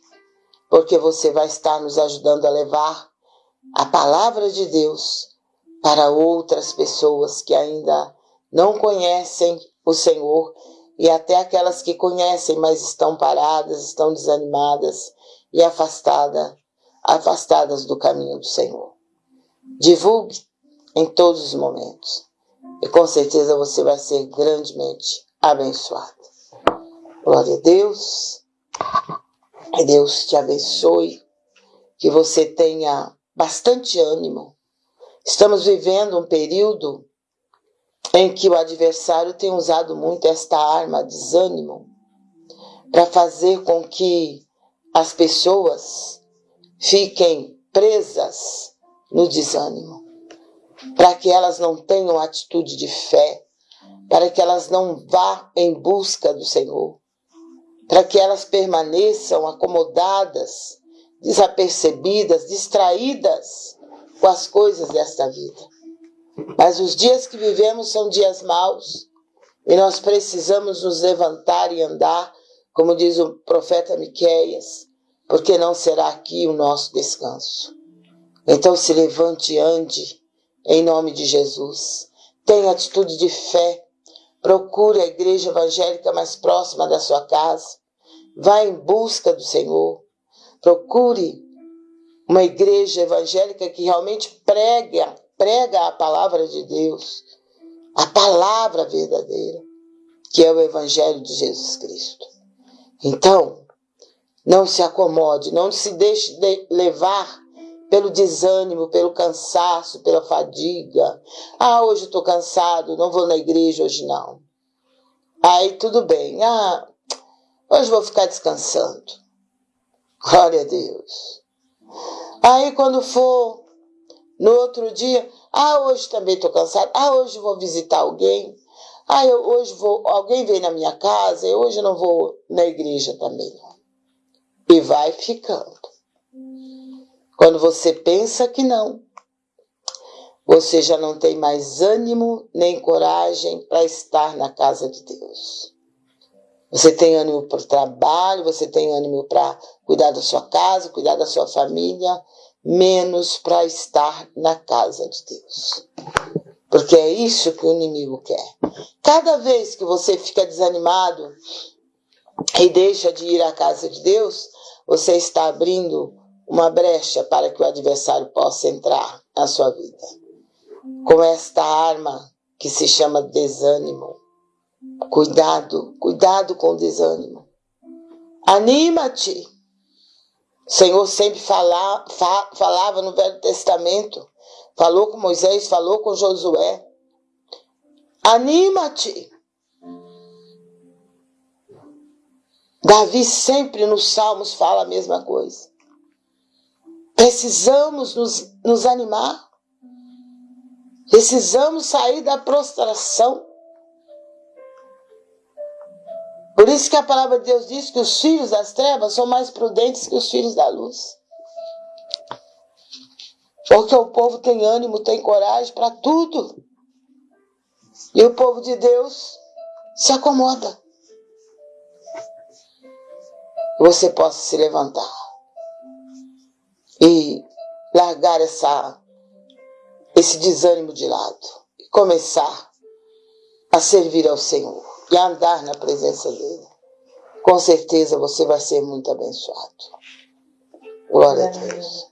Speaker 1: porque você vai estar nos ajudando a levar a palavra de Deus para outras pessoas que ainda não conhecem o Senhor e até aquelas que conhecem, mas estão paradas, estão desanimadas e afastadas, afastadas do caminho do Senhor. Divulgue em todos os momentos e com certeza você vai ser grandemente abençoado. Glória a Deus. Que Deus te abençoe, que você tenha bastante ânimo. Estamos vivendo um período em que o adversário tem usado muito esta arma, desânimo, para fazer com que as pessoas fiquem presas no desânimo, para que elas não tenham atitude de fé, para que elas não vá em busca do Senhor, para que elas permaneçam acomodadas, desapercebidas, distraídas com as coisas desta vida. Mas os dias que vivemos são dias maus e nós precisamos nos levantar e andar, como diz o profeta Miqueias, porque não será aqui o nosso descanso. Então se levante e ande em nome de Jesus. Tenha atitude de fé. Procure a igreja evangélica mais próxima da sua casa. Vá em busca do Senhor. Procure uma igreja evangélica que realmente prega prega a palavra de Deus, a palavra verdadeira, que é o Evangelho de Jesus Cristo. Então, não se acomode, não se deixe de levar pelo desânimo, pelo cansaço, pela fadiga. Ah, hoje estou cansado, não vou na igreja hoje não. Aí tudo bem. Ah, hoje vou ficar descansando. Glória a Deus. Aí quando for no outro dia, ah, hoje também estou cansado. Ah, hoje vou visitar alguém. Ah, eu, hoje vou, alguém vem na minha casa. E hoje não vou na igreja também. E vai ficando. Quando você pensa que não, você já não tem mais ânimo nem coragem para estar na casa de Deus. Você tem ânimo para o trabalho, você tem ânimo para cuidar da sua casa, cuidar da sua família, menos para estar na casa de Deus. Porque é isso que o inimigo quer. Cada vez que você fica desanimado e deixa de ir à casa de Deus, você está abrindo uma brecha para que o adversário possa entrar na sua vida. Com esta arma que se chama desânimo. Cuidado, cuidado com o desânimo. Anima-te. O Senhor sempre fala, fa, falava no Velho Testamento, falou com Moisés, falou com Josué. Anima-te. Davi sempre nos Salmos fala a mesma coisa. Precisamos nos, nos animar. Precisamos sair da prostração. Por isso que a palavra de Deus diz que os filhos das trevas são mais prudentes que os filhos da luz. Porque o povo tem ânimo, tem coragem para tudo. E o povo de Deus se acomoda. Você possa se levantar e largar essa, esse desânimo de lado e começar a servir ao Senhor e andar na presença dele. Com certeza você vai ser muito abençoado. Glória a Deus.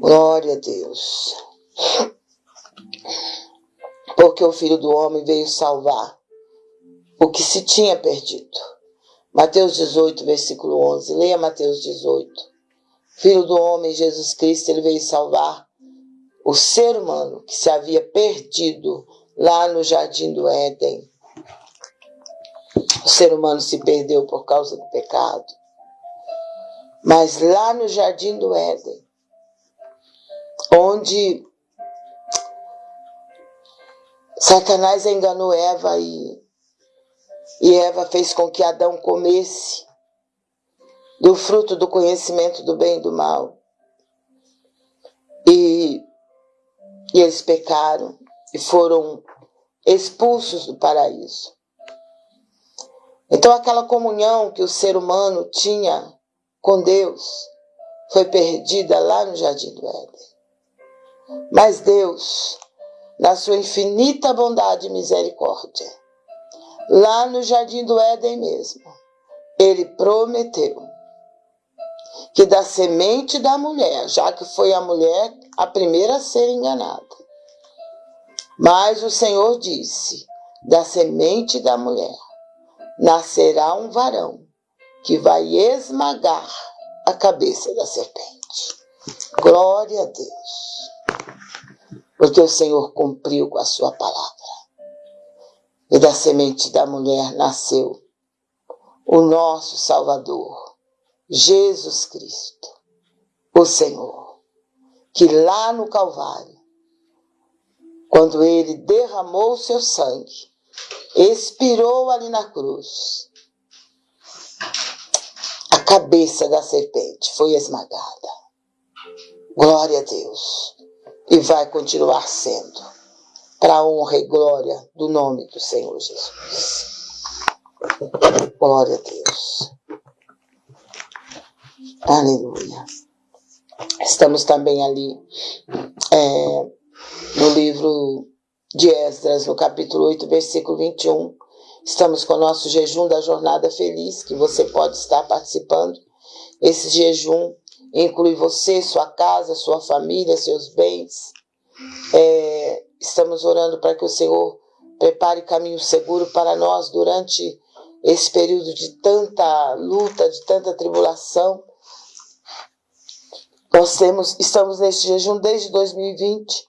Speaker 1: Glória a Deus. Porque o Filho do Homem veio salvar o que se tinha perdido. Mateus 18, versículo 11. Leia Mateus 18. Filho do Homem, Jesus Cristo, ele veio salvar o ser humano que se havia perdido lá no jardim do Éden. O ser humano se perdeu por causa do pecado. Mas lá no jardim do Éden, onde Satanás enganou Eva e, e Eva fez com que Adão comesse do fruto do conhecimento do bem e do mal. E, e eles pecaram e foram expulsos do paraíso. Então, aquela comunhão que o ser humano tinha com Deus foi perdida lá no Jardim do Éden. Mas Deus, na sua infinita bondade e misericórdia, lá no Jardim do Éden mesmo, ele prometeu que da semente da mulher, já que foi a mulher a primeira a ser enganada, mas o Senhor disse: da semente da mulher nascerá um varão que vai esmagar a cabeça da serpente. Glória a Deus. Porque o Senhor cumpriu com a sua palavra. E da semente da mulher nasceu o nosso Salvador, Jesus Cristo, o Senhor, que lá no Calvário, quando ele derramou o seu sangue, expirou ali na cruz, a cabeça da serpente foi esmagada. Glória a Deus. E vai continuar sendo, para a honra e glória do nome do Senhor Jesus. Glória a Deus. Aleluia. Estamos também ali é, no livro de Esdras, no capítulo 8, versículo 21. Estamos com o nosso jejum da Jornada Feliz, que você pode estar participando. Esse jejum inclui você, sua casa, sua família, seus bens. É, estamos orando para que o Senhor prepare caminho seguro para nós durante esse período de tanta luta, de tanta tribulação. Nós temos, estamos nesse jejum desde 2020.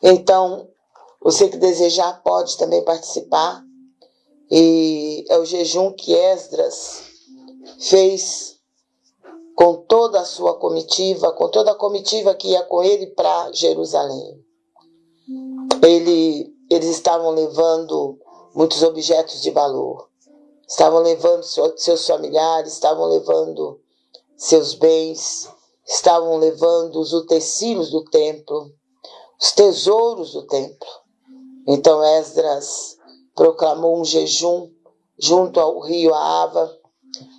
Speaker 1: Então, você que desejar pode também participar. E é o jejum que Esdras fez com toda a sua comitiva, com toda a comitiva que ia com ele para Jerusalém. Ele, eles estavam levando muitos objetos de valor. Estavam levando seus familiares, estavam levando seus bens, estavam levando os utensílios do templo, os tesouros do templo. Então Esdras proclamou um jejum junto ao rio Ava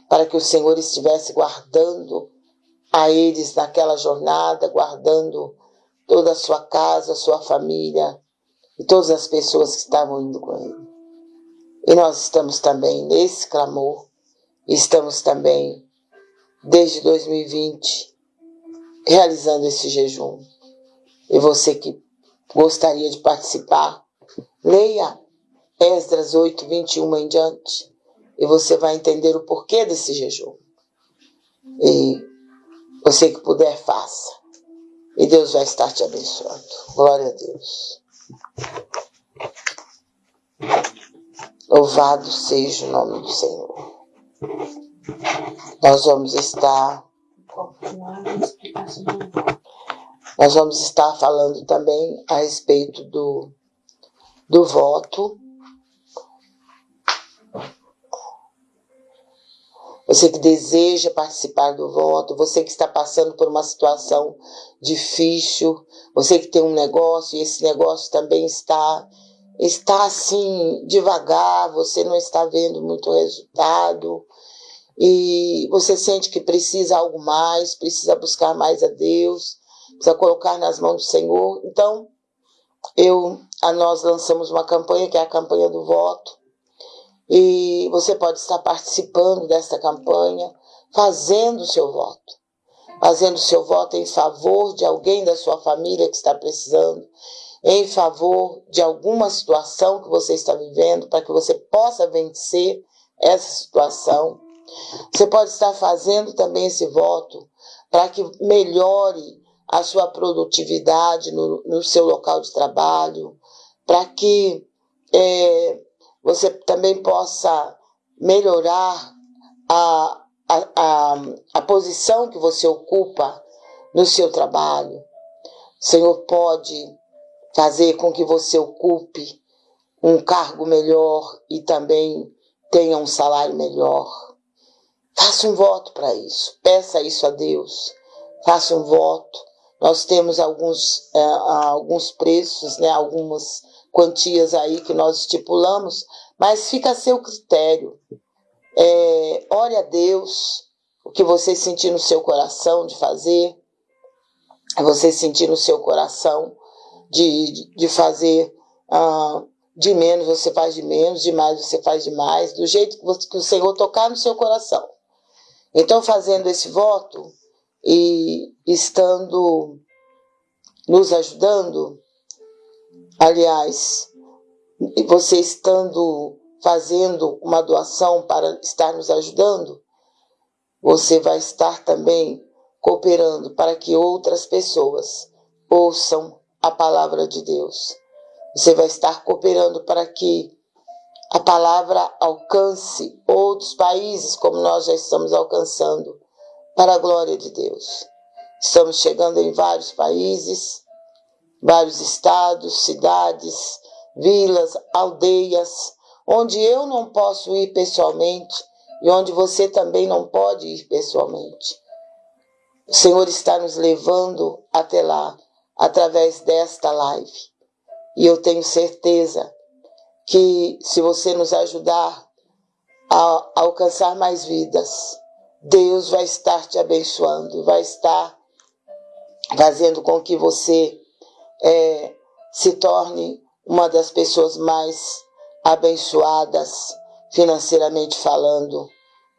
Speaker 1: para que o Senhor estivesse guardando a eles naquela jornada, guardando toda a sua casa, sua família e todas as pessoas que estavam indo com ele. E nós estamos também nesse clamor, estamos também desde 2020 realizando esse jejum. E você que gostaria de participar, leia Esdras 8, 21 em diante, e você vai entender o porquê desse jejum. E você que puder, faça. E Deus vai estar te abençoando. Glória a Deus. Louvado seja o nome do Senhor. Nós vamos estar nós vamos estar falando também a respeito do, do voto. Você que deseja participar do voto, você que está passando por uma situação difícil, você que tem um negócio e esse negócio também está está assim devagar, você não está vendo muito resultado e você sente que precisa algo mais, precisa buscar mais a Deus precisa colocar nas mãos do Senhor. Então, eu, a nós lançamos uma campanha que é a campanha do voto. E você pode estar participando dessa campanha, fazendo o seu voto. Fazendo o seu voto em favor de alguém da sua família que está precisando, em favor de alguma situação que você está vivendo, para que você possa vencer essa situação. Você pode estar fazendo também esse voto para que melhore a sua produtividade no, no seu local de trabalho, para que é, você também possa melhorar a, a, a, a posição que você ocupa no seu trabalho. O Senhor pode fazer com que você ocupe um cargo melhor e também tenha um salário melhor. Faça um voto para isso. Peça isso a Deus. Faça um voto. Nós temos alguns, é, alguns preços, né, algumas quantias aí que nós estipulamos, mas fica a seu critério. É, ore a Deus o que você sentir no seu coração de fazer, você sentir no seu coração de, de fazer ah, de menos, você faz de menos, de mais, você faz de mais, do jeito que, você, que o Senhor tocar no seu coração. Então, fazendo esse voto e estando nos ajudando, aliás, você estando fazendo uma doação para estar nos ajudando, você vai estar também cooperando para que outras pessoas ouçam a palavra de Deus. Você vai estar cooperando para que a palavra alcance outros países, como nós já estamos alcançando, para a glória de Deus. Estamos chegando em vários países, vários estados, cidades, vilas, aldeias, onde eu não posso ir pessoalmente e onde você também não pode ir pessoalmente. O Senhor está nos levando até lá através desta live. E eu tenho certeza que se você nos ajudar a alcançar mais vidas, Deus vai estar te abençoando, vai estar fazendo com que você é, se torne uma das pessoas mais abençoadas financeiramente falando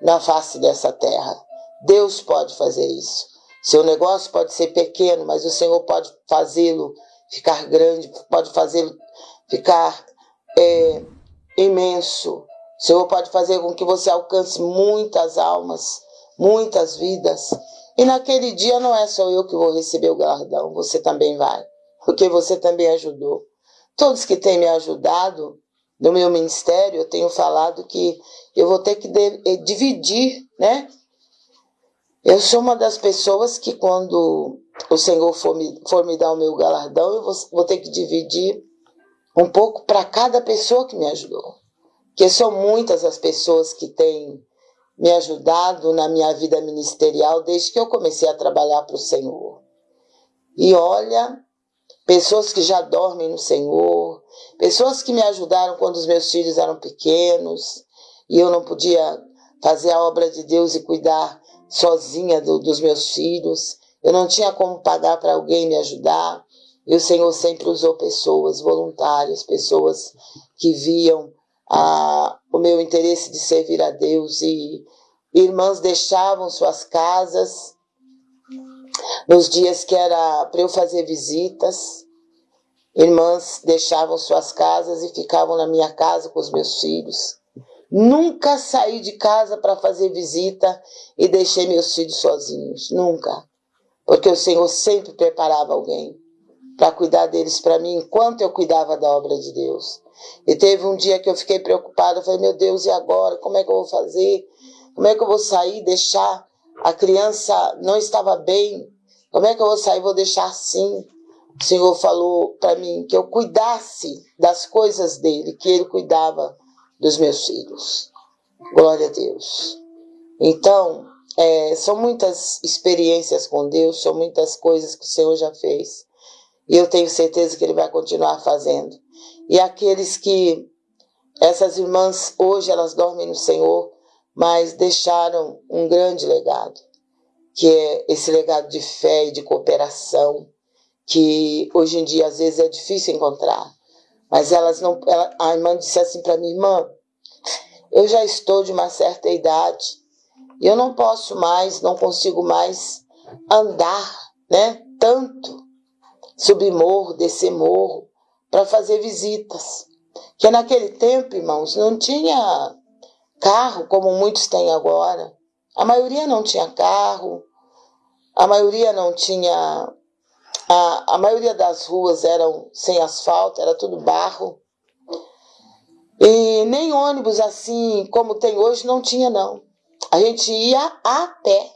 Speaker 1: na face dessa terra. Deus pode fazer isso. Seu negócio pode ser pequeno, mas o Senhor pode fazê-lo ficar grande, pode fazê-lo ficar é, imenso. O Senhor pode fazer com que você alcance muitas almas, muitas vidas. E naquele dia não é só eu que vou receber o galardão, você também vai, porque você também ajudou. Todos que têm me ajudado no meu ministério, eu tenho falado que eu vou ter que eh, dividir, né? Eu sou uma das pessoas que quando o Senhor for me, for me dar o meu galardão, eu vou, vou ter que dividir um pouco para cada pessoa que me ajudou. Porque são muitas as pessoas que têm me ajudado na minha vida ministerial desde que eu comecei a trabalhar para o Senhor. E olha, pessoas que já dormem no Senhor, pessoas que me ajudaram quando os meus filhos eram pequenos e eu não podia fazer a obra de Deus e cuidar sozinha do, dos meus filhos. Eu não tinha como pagar para alguém me ajudar. E o Senhor sempre usou pessoas voluntárias, pessoas que viam o meu interesse de servir a Deus. E irmãs deixavam suas casas nos dias que era para eu fazer visitas. Irmãs deixavam suas casas e ficavam na minha casa com os meus filhos. Nunca saí de casa para fazer visita e deixei meus filhos sozinhos. Nunca. Porque o Senhor sempre preparava alguém para cuidar deles para mim enquanto eu cuidava da obra de Deus. E teve um dia que eu fiquei preocupada. Falei, meu Deus, e agora? Como é que eu vou fazer? Como é que eu vou sair, deixar a criança não estava bem? Como é que eu vou sair, vou deixar assim? O Senhor falou para mim que eu cuidasse das coisas dele, que ele cuidava dos meus filhos. Glória a Deus. Então, é, são muitas experiências com Deus, são muitas coisas que o Senhor já fez. E eu tenho certeza que Ele vai continuar fazendo. E aqueles que, essas irmãs, hoje elas dormem no Senhor, mas deixaram um grande legado, que é esse legado de fé e de cooperação, que hoje em dia às vezes é difícil encontrar. Mas elas não. Ela, a irmã disse assim para mim, irmã, eu já estou de uma certa idade e eu não posso mais, não consigo mais andar, né? Tanto subir morro, descer morro, para fazer visitas. Que naquele tempo, irmãos, não tinha carro como muitos têm agora. A maioria não tinha carro, a maioria não tinha A, a maioria das ruas eram sem asfalto, era tudo barro. E nem ônibus assim como tem hoje não tinha não. A gente ia a pé,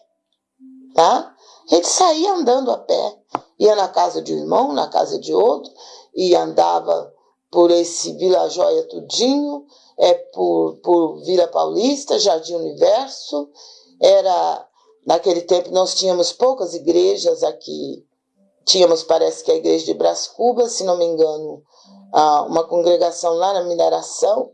Speaker 1: tá? A gente saía andando a pé. Ia na casa de um irmão, na casa de outro, e andava por esse Vila Joia tudinho, é por, por Vila Paulista, Jardim Universo. Era naquele tempo nós tínhamos poucas igrejas aqui. Tínhamos, parece que a igreja de Brás Cubas, se não me engano, uma congregação lá na mineração.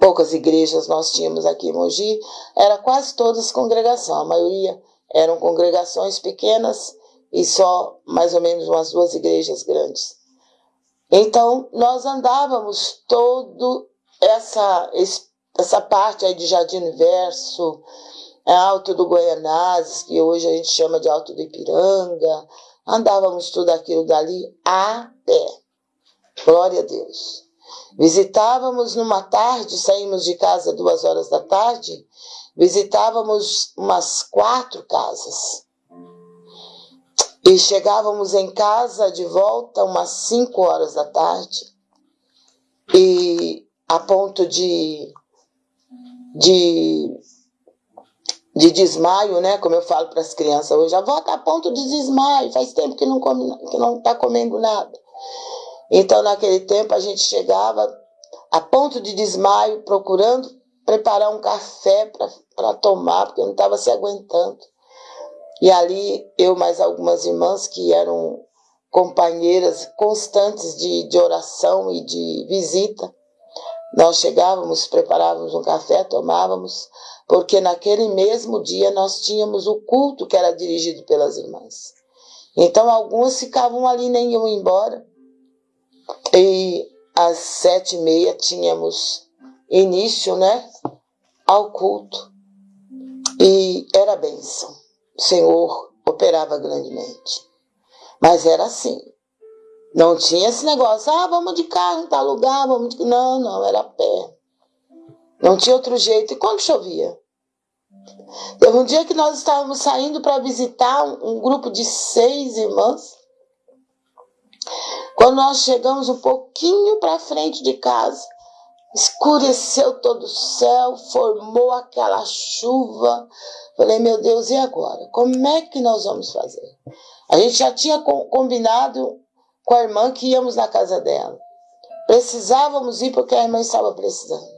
Speaker 1: Poucas igrejas nós tínhamos aqui em Mogi, era quase todas congregação, a maioria eram congregações pequenas e só mais ou menos umas duas igrejas grandes. Então, nós andávamos todo essa, essa parte aí de Jardim Universo, é, Alto do Goianazes, que hoje a gente chama de Alto do Ipiranga, andávamos tudo aquilo dali a pé. Glória a Deus. Visitávamos numa tarde, saímos de casa duas horas da tarde, visitávamos umas quatro casas. E chegávamos em casa de volta umas 5 horas da tarde. E a ponto de, de, de desmaio, né? Como eu falo para as crianças hoje, a avó está a ponto de desmaio, faz tempo que não come, que não está comendo nada. Então, naquele tempo, a gente chegava a ponto de desmaio, procurando preparar um café para tomar, porque não estava se aguentando. E ali eu mais algumas irmãs que eram companheiras constantes de, de oração e de visita. Nós chegávamos, preparávamos um café, tomávamos, porque naquele mesmo dia nós tínhamos o culto que era dirigido pelas irmãs. Então algumas ficavam ali nem iam embora. E às sete e meia tínhamos início, né, ao culto. E era bênção. O Senhor operava grandemente. Mas era assim. Não tinha esse negócio, ah, vamos de carro em tal lugar, vamos de... Não, não, era a pé. Não tinha outro jeito. E quando chovia? Teve um dia que nós estávamos saindo para visitar um, um, grupo de seis irmãs. Quando nós chegamos um pouquinho para frente de casa, escureceu todo o céu, formou aquela chuva. Falei, meu Deus, e agora? Como é que nós vamos fazer? A gente já tinha combinado com a irmã que íamos na casa dela. Precisávamos ir porque a irmã estava precisando.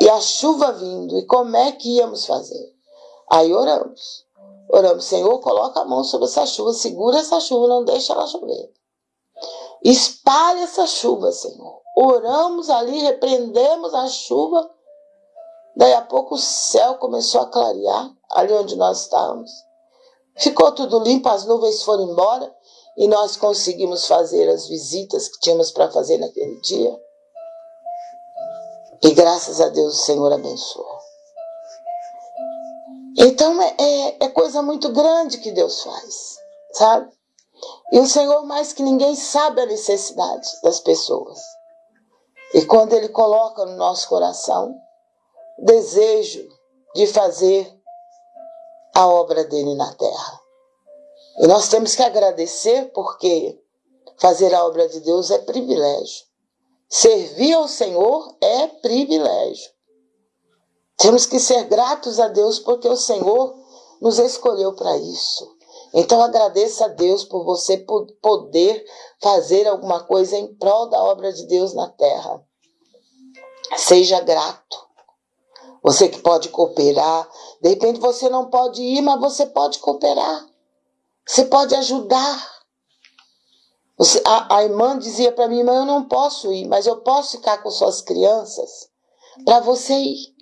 Speaker 1: E a chuva vindo, e como é que íamos fazer? Aí oramos. Oramos, Senhor, coloca a mão sobre essa chuva, segura essa chuva, não deixa ela chover. Espalhe essa chuva, Senhor. Oramos ali, repreendemos a chuva. Daí a pouco o céu começou a clarear ali onde nós estávamos. Ficou tudo limpo, as nuvens foram embora e nós conseguimos fazer as visitas que tínhamos para fazer naquele dia. E graças a Deus o Senhor abençoou. Então é, é, é coisa muito grande que Deus faz, sabe? E o Senhor, mais que ninguém, sabe a necessidade das pessoas. E quando Ele coloca no nosso coração desejo de fazer a obra dele na terra. E nós temos que agradecer porque fazer a obra de Deus é privilégio. Servir ao Senhor é privilégio. Temos que ser gratos a Deus porque o Senhor nos escolheu para isso. Então agradeça a Deus por você poder fazer alguma coisa em prol da obra de Deus na terra. Seja grato. Você que pode cooperar, de repente você não pode ir, mas você pode cooperar. Você pode ajudar. Você, a, a irmã dizia para mim, mas eu não posso ir, mas eu posso ficar com suas crianças para você ir.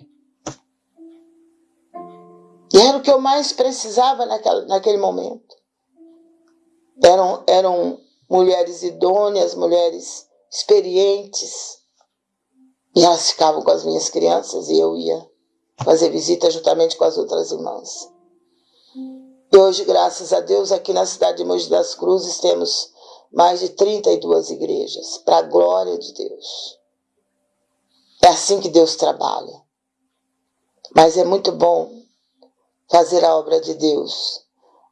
Speaker 1: E era o que eu mais precisava naquela, naquele momento. Eram, eram mulheres idôneas, mulheres experientes. E elas ficavam com as minhas crianças e eu ia fazer visita juntamente com as outras irmãs. E hoje, graças a Deus, aqui na cidade de Mogi das Cruzes temos mais de 32 igrejas, para a glória de Deus. É assim que Deus trabalha. Mas é muito bom fazer a obra de Deus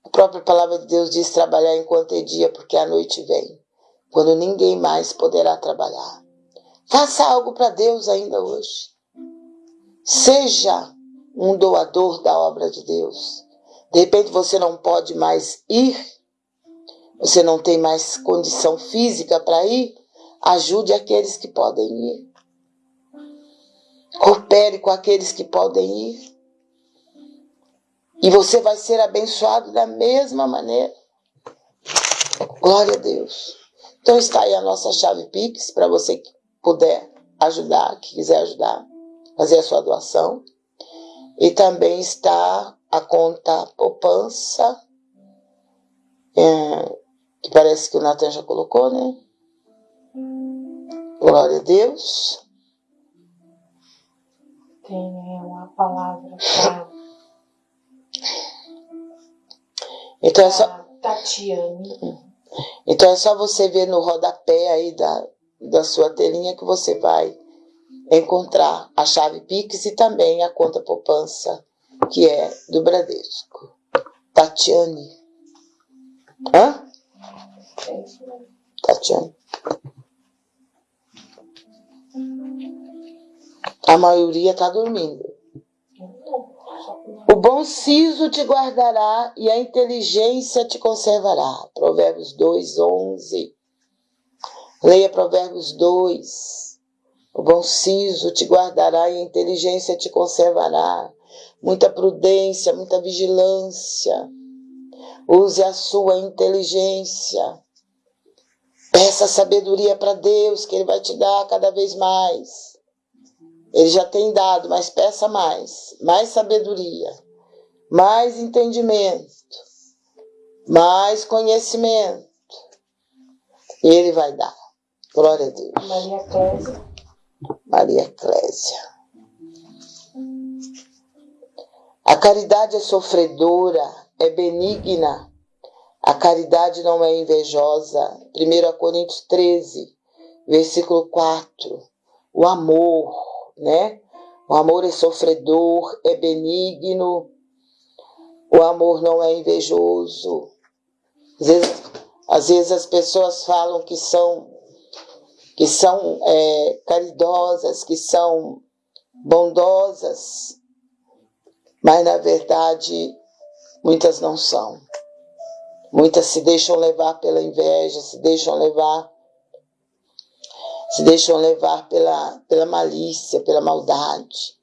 Speaker 1: A própria palavra de Deus diz trabalhar enquanto é dia, porque a noite vem, quando ninguém mais poderá trabalhar. Faça algo para Deus ainda hoje. Seja um doador da obra de Deus. De repente você não pode mais ir, você não tem mais condição física para ir, ajude aqueles que podem ir. Coopere com aqueles que podem ir. E você vai ser abençoado da mesma maneira. Glória a Deus. Então está aí a nossa chave Pix para você que puder ajudar, que quiser ajudar, fazer a sua doação. E também está a conta poupança, é, que parece que o Natan já colocou, né? Glória a Deus.
Speaker 2: Tem uma palavra para
Speaker 1: então é só,
Speaker 2: Tatiane.
Speaker 1: então é só você ver no rodapé aí da, da sua telinha que você vai encontrar a chave Pix e também a conta poupança, que é do Bradesco. Tatiane. Hã?
Speaker 2: É.
Speaker 1: Tatiane. A maioria tá dormindo. O bom siso te guardará e a inteligência te conservará. Provérbios 2, 11. Leia Provérbios 2. O bom siso te guardará e a inteligência te conservará. Muita prudência, muita vigilância. Use a sua inteligência. Peça sabedoria para Deus, que Ele vai te dar cada vez mais. Ele já tem dado, mas peça mais. Mais sabedoria, mais entendimento, mais conhecimento. Ele vai dar. Glória a Deus.
Speaker 2: Maria Clésia.
Speaker 1: Maria Clésia. A caridade é sofredora, é benigna. A caridade não é invejosa. 1 Coríntios 13, versículo 4. O amor, né? O amor é sofredor, é benigno. O amor não é invejoso. Às vezes, às vezes as pessoas falam que são que são é, caridosas, que são bondosas, mas na verdade muitas não são. Muitas se deixam levar pela inveja, se deixam levar se deixam levar pela, pela malícia, pela maldade.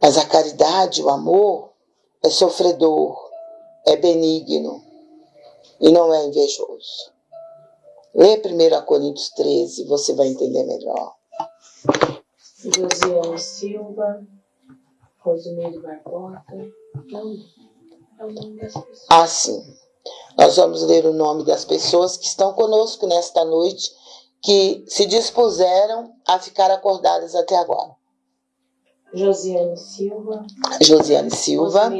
Speaker 1: Mas a caridade, o amor, é sofredor, é benigno e não é invejoso. Lê 1 Coríntios 13, você vai entender melhor.
Speaker 2: Josiane Silva. Rosimeire Barbosa. Não. É o nome das pessoas.
Speaker 1: Ah, sim. Nós vamos ler o nome das pessoas que estão conosco nesta noite, que se dispuseram a ficar acordadas até agora.
Speaker 2: Josiane Silva.
Speaker 1: Josiane Silva,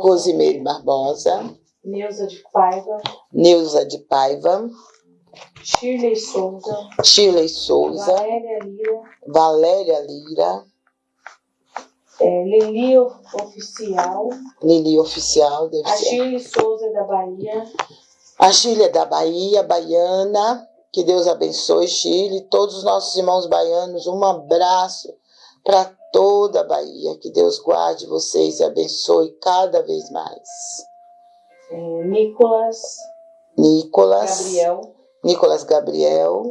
Speaker 2: Rosimeire Barbosa. Neuza de Paiva.
Speaker 1: Neuza de Paiva,
Speaker 2: Shirley Souza.
Speaker 1: Shirley Souza,
Speaker 2: Valéria Lira.
Speaker 1: Valéria Lira,
Speaker 2: É, Lili Oficial.
Speaker 1: Lili Oficial, deve
Speaker 2: A
Speaker 1: ser.
Speaker 2: Shirley Souza da Bahia.
Speaker 1: A Chile é da Bahia, baiana. Que Deus abençoe Chile, todos os nossos irmãos baianos. Um abraço para toda a Bahia. Que Deus guarde vocês e abençoe cada vez mais.
Speaker 2: É, Nicolas.
Speaker 1: Nicolas,
Speaker 2: Gabriel.
Speaker 1: Nicolas Gabriel,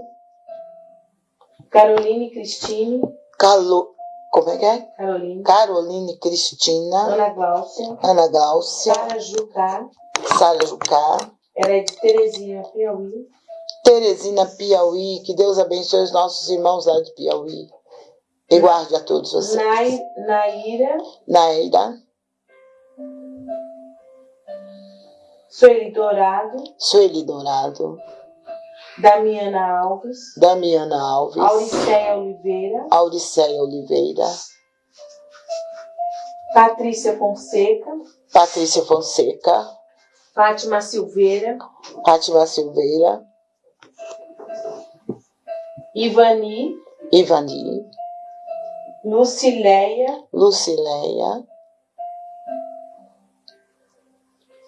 Speaker 2: Caroline Cristine.
Speaker 1: Calo, como é que é?
Speaker 2: Caroline.
Speaker 1: Caroline Cristina,
Speaker 2: Ana Gláucia.
Speaker 1: Ana Gláucia,
Speaker 2: Sara Jucá.
Speaker 1: Sara Jucá,
Speaker 2: Ela é de Terezinha, Piauí.
Speaker 1: Teresina Piauí. Que Deus abençoe os nossos irmãos lá de Piauí. E guarde a todos vocês.
Speaker 2: Nai, Naira.
Speaker 1: Naira,
Speaker 2: Sueli Dourado.
Speaker 1: Sueli Dourado,
Speaker 2: Damiana Alves.
Speaker 1: Damiana Alves,
Speaker 2: Auriceia Oliveira.
Speaker 1: Auriceia Oliveira,
Speaker 2: Patrícia Fonseca.
Speaker 1: Patrícia Fonseca,
Speaker 2: Fátima Silveira.
Speaker 1: Fátima Silveira,
Speaker 2: Ivani.
Speaker 1: Ivani,
Speaker 2: Lucileia.
Speaker 1: Lucileia,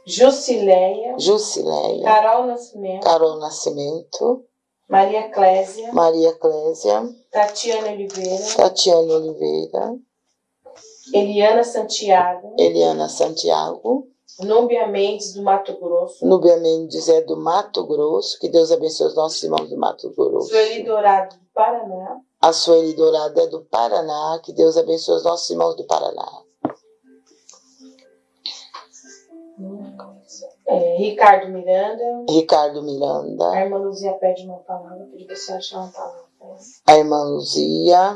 Speaker 2: Jusileia,
Speaker 1: Jusileia,
Speaker 2: Carol Nascimento,
Speaker 1: Carol Nascimento,
Speaker 2: Maria Clésia,
Speaker 1: Maria Clésia,
Speaker 2: Tatiana Oliveira,
Speaker 1: Tatiane Oliveira,
Speaker 2: Eliana Santiago,
Speaker 1: Eliana Santiago,
Speaker 2: Núbia Mendes do Mato Grosso,
Speaker 1: Núbia Mendes é do Mato Grosso, que Deus abençoe os nossos irmãos do Mato Grosso.
Speaker 2: Sueli Dourado do Paraná,
Speaker 1: A Sueli Dourada é do Paraná, que Deus abençoe os nossos irmãos do Paraná.
Speaker 2: é, Ricardo Miranda,
Speaker 1: Ricardo
Speaker 2: a
Speaker 1: Miranda,
Speaker 2: irmã Luzia pede uma palavra, pedi você achar uma palavra.
Speaker 1: a irmã Luzia.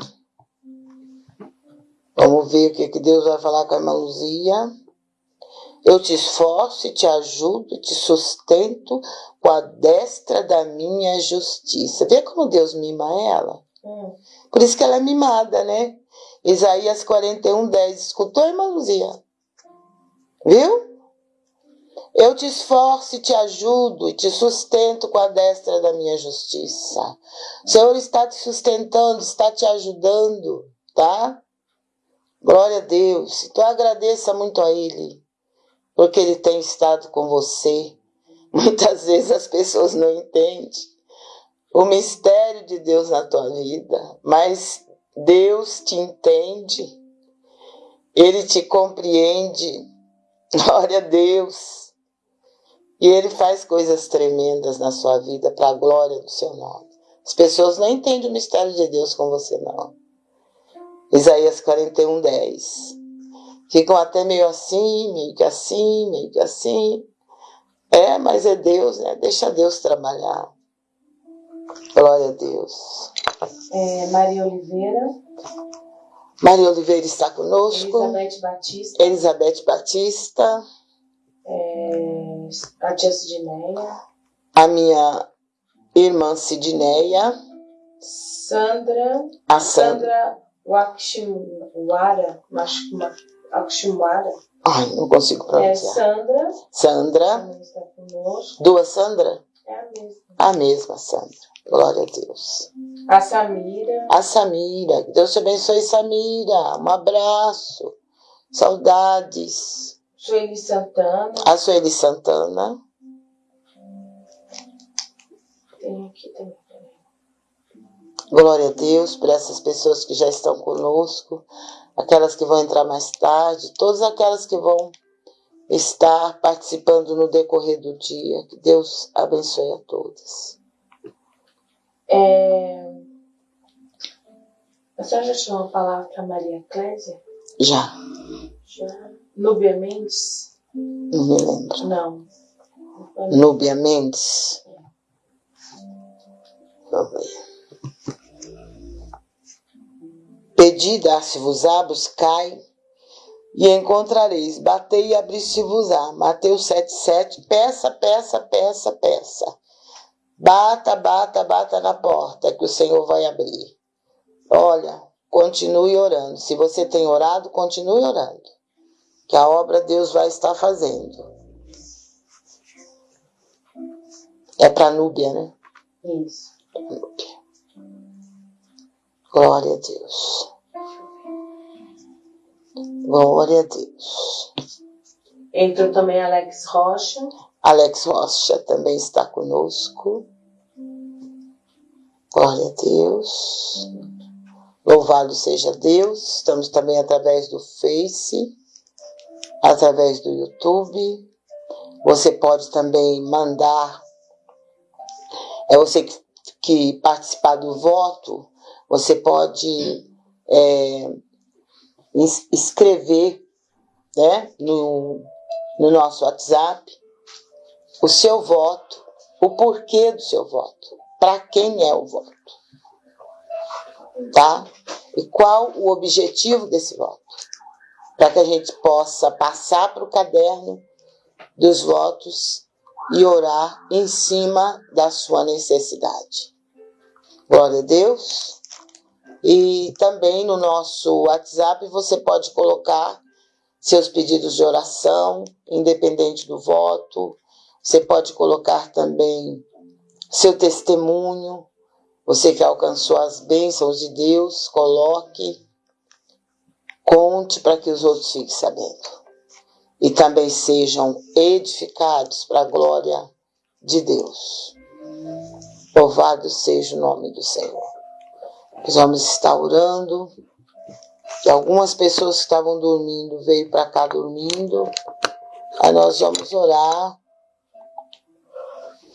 Speaker 1: Vamos ver o que, que Deus vai falar com a irmã Luzia. Eu te esforço e te ajudo, te sustento com a destra da minha justiça. Vê como Deus mima ela?
Speaker 2: Hum,
Speaker 1: Por isso que ela é mimada, né? Isaías 41, 10. Escutou, irmã Luzia? Viu? Eu te esforço e te ajudo e te sustento com a destra da minha justiça. O Senhor está te sustentando, está te ajudando, tá? Glória a Deus. Então agradeça muito a Ele, porque Ele tem estado com você. Muitas vezes as pessoas não entendem o mistério de Deus na tua vida, mas Deus te entende, Ele te compreende. Glória a Deus. E Ele faz coisas tremendas na sua vida para a glória do seu nome. As pessoas não entendem o mistério de Deus com você, não. Isaías 41, 10. Ficam até meio assim, meio que assim, meio que assim. É, mas é Deus, né? Deixa Deus trabalhar. Glória a Deus.
Speaker 2: é, Maria Oliveira,
Speaker 1: Maria Oliveira está conosco.
Speaker 2: Elizabeth Batista,
Speaker 1: Elizabeth Batista.
Speaker 2: é, a tia Sidineia,
Speaker 1: A minha irmã Sidneia.
Speaker 2: Sandra,
Speaker 1: A Sandra.
Speaker 2: Sandra Wakshimwara, Mash- Ma- Wakshimwara,
Speaker 1: Ai, não consigo
Speaker 2: é
Speaker 1: pronunciar.
Speaker 2: Sandra,
Speaker 1: Sandra.
Speaker 2: conosco,
Speaker 1: Duas Sandra?
Speaker 2: é a mesma.
Speaker 1: A mesma Sandra. Glória a Deus.
Speaker 2: A Samira,
Speaker 1: A Samira. Deus te abençoe, Samira. Um abraço. Saudades.
Speaker 2: Sueli Santana,
Speaker 1: A Sueli Santana.
Speaker 2: tem aqui também.
Speaker 1: Glória a Deus por essas pessoas que já estão conosco, aquelas que vão entrar mais tarde, todas aquelas que vão estar participando no decorrer do dia. Que Deus abençoe a todas.
Speaker 2: É, a senhora já tinha uma palavra para Maria Clésia?
Speaker 1: Já,
Speaker 2: Já. Núbia Mendes?
Speaker 1: não me lembro.
Speaker 2: Não.
Speaker 1: Núbia Mendes. Vamos ver. Pedi, dar-se-vos-á, buscai e encontrareis. Batei e abri-se-vos-á. Mateus 7,7. Peça, peça, peça, peça. Bata, bata, bata na porta que o Senhor vai abrir. Olha, continue orando. Se você tem orado, continue orando. Que a obra Deus vai estar fazendo. É para Núbia, né?
Speaker 2: Isso.
Speaker 1: Núbia. Glória a Deus. Glória a Deus.
Speaker 2: Entrou também Alex Rocha.
Speaker 1: Alex Rocha também está conosco. Glória a Deus. Louvado seja Deus. Estamos também através do Face, através do YouTube. Você pode também mandar. É você que, que participar do voto, você pode é, escrever né, no, no nosso WhatsApp o seu voto, o porquê do seu voto, para quem é o voto, tá? E qual o objetivo desse voto, para que a gente possa passar para o caderno dos votos e orar em cima da sua necessidade. Glória a Deus. E também no nosso WhatsApp você pode colocar seus pedidos de oração, independente do voto. Você pode colocar também seu testemunho. Você que alcançou as bênçãos de Deus, coloque, conte para que os outros fiquem sabendo. e também sejam edificados para a glória de Deus. Louvado seja o nome do Senhor. Nós vamos estar orando. E algumas pessoas que estavam dormindo veio para cá dormindo. Aí nós vamos orar.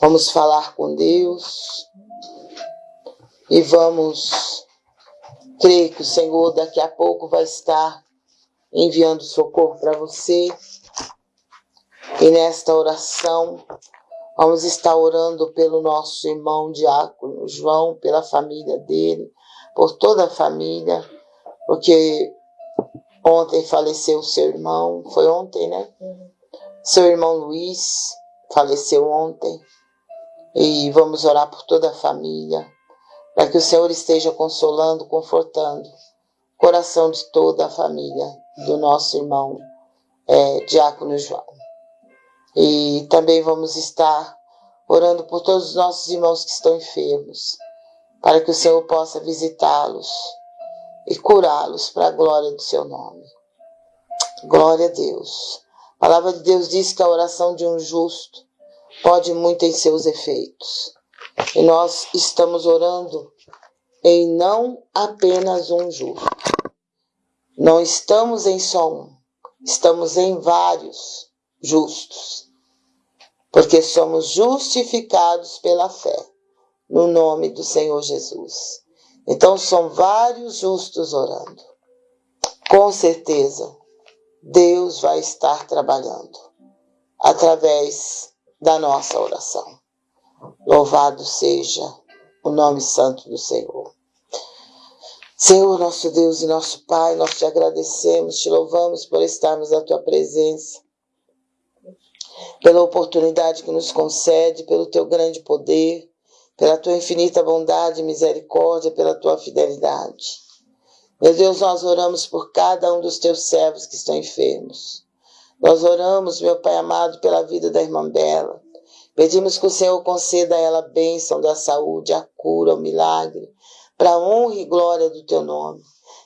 Speaker 1: Vamos falar com Deus. E vamos crer que o Senhor daqui a pouco vai estar enviando socorro para você. E nesta oração, vamos estar orando pelo nosso irmão diácono João, pela família dele, por toda a família, porque ontem faleceu seu irmão, foi ontem, né? Seu irmão Luiz faleceu ontem. E vamos orar por toda a família, para que o Senhor esteja consolando, confortando o coração de toda a família do nosso irmão é, Diácono João. E também vamos estar orando por todos os nossos irmãos que estão enfermos, para que o Senhor possa visitá-los e curá-los para a glória do seu nome. Glória a Deus. A palavra de Deus diz que a oração de um justo pode muito em seus efeitos. E nós estamos orando em não apenas um justo, não estamos em só um, estamos em vários justos, porque somos justificados pela fé no nome do Senhor Jesus. Então são vários justos orando. Com certeza, Deus vai estar trabalhando através da nossa oração. Louvado seja o nome santo do Senhor. Senhor, nosso Deus e nosso Pai, nós te agradecemos, te louvamos por estarmos na tua presença, pela oportunidade que nos concede, pelo teu grande poder, pela tua infinita bondade e misericórdia, pela tua fidelidade. Meu Deus, nós oramos por cada um dos teus servos que estão enfermos. Nós oramos, meu Pai amado, pela vida da irmã Bela. Pedimos que o Senhor conceda a ela a bênção da saúde, a cura, o milagre para a honra e glória do teu nome.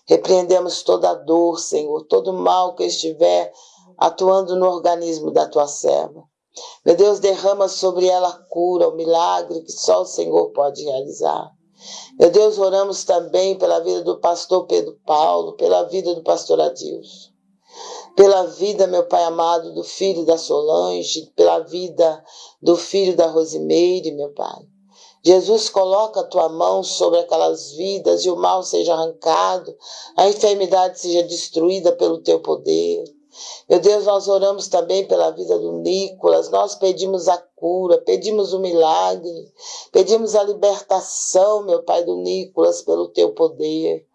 Speaker 1: Repreendemos toda dor, Senhor, todo mal que estiver atuando no organismo da tua serva. Meu Deus, derrama sobre ela a cura, o milagre que só o Senhor pode realizar. Meu Deus, oramos também pela vida do pastor Pedro Paulo, pela vida do pastor Adilson, pela vida, meu Pai amado, do filho da Solange, pela vida do filho da Rosimeire, meu Pai. Jesus, coloca a tua mão sobre aquelas vidas e o mal seja arrancado, a enfermidade seja destruída pelo teu poder. Meu Deus, nós oramos também pela vida do Nicolas, nós pedimos a cura, pedimos o milagre, pedimos a libertação, meu Pai do Nicolas, pelo teu poder,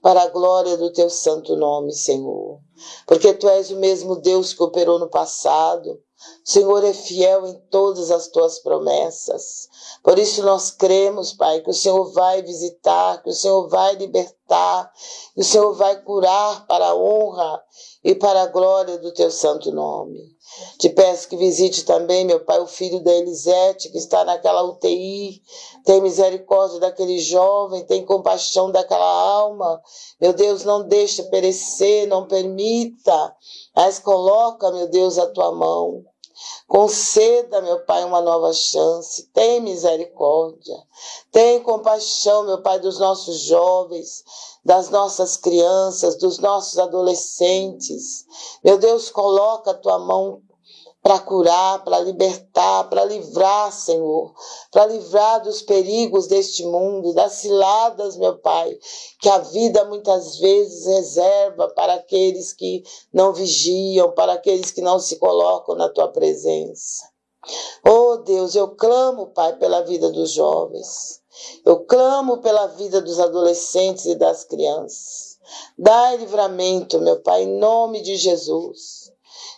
Speaker 1: para a glória do teu santo nome, Senhor. Porque tu és o mesmo Deus que operou no passado, o Senhor é fiel em todas as tuas promessas. Por isso nós cremos, Pai, que o Senhor vai visitar, que o Senhor vai libertar, que o Senhor vai curar para a honra e para a glória do teu santo nome. Te peço que visite também, meu Pai, o filho da Elisete, que está naquela UTI. Tem misericórdia daquele jovem, tem compaixão daquela alma. Meu Deus, não deixa perecer, não permita, mas coloca, meu Deus, a tua mão. Conceda, meu Pai, uma nova chance. Tem misericórdia. Tem compaixão, meu Pai, dos nossos jovens, das nossas crianças, dos nossos adolescentes. Meu Deus, coloca a tua mão para curar, para libertar, para livrar, Senhor, para livrar dos perigos deste mundo, das ciladas, meu Pai, que a vida muitas vezes reserva para aqueles que não vigiam, para aqueles que não se colocam na tua presença. Oh Deus, eu clamo, Pai, pela vida dos jovens. Eu clamo pela vida dos adolescentes e das crianças. Dai livramento, meu Pai, em nome de Jesus.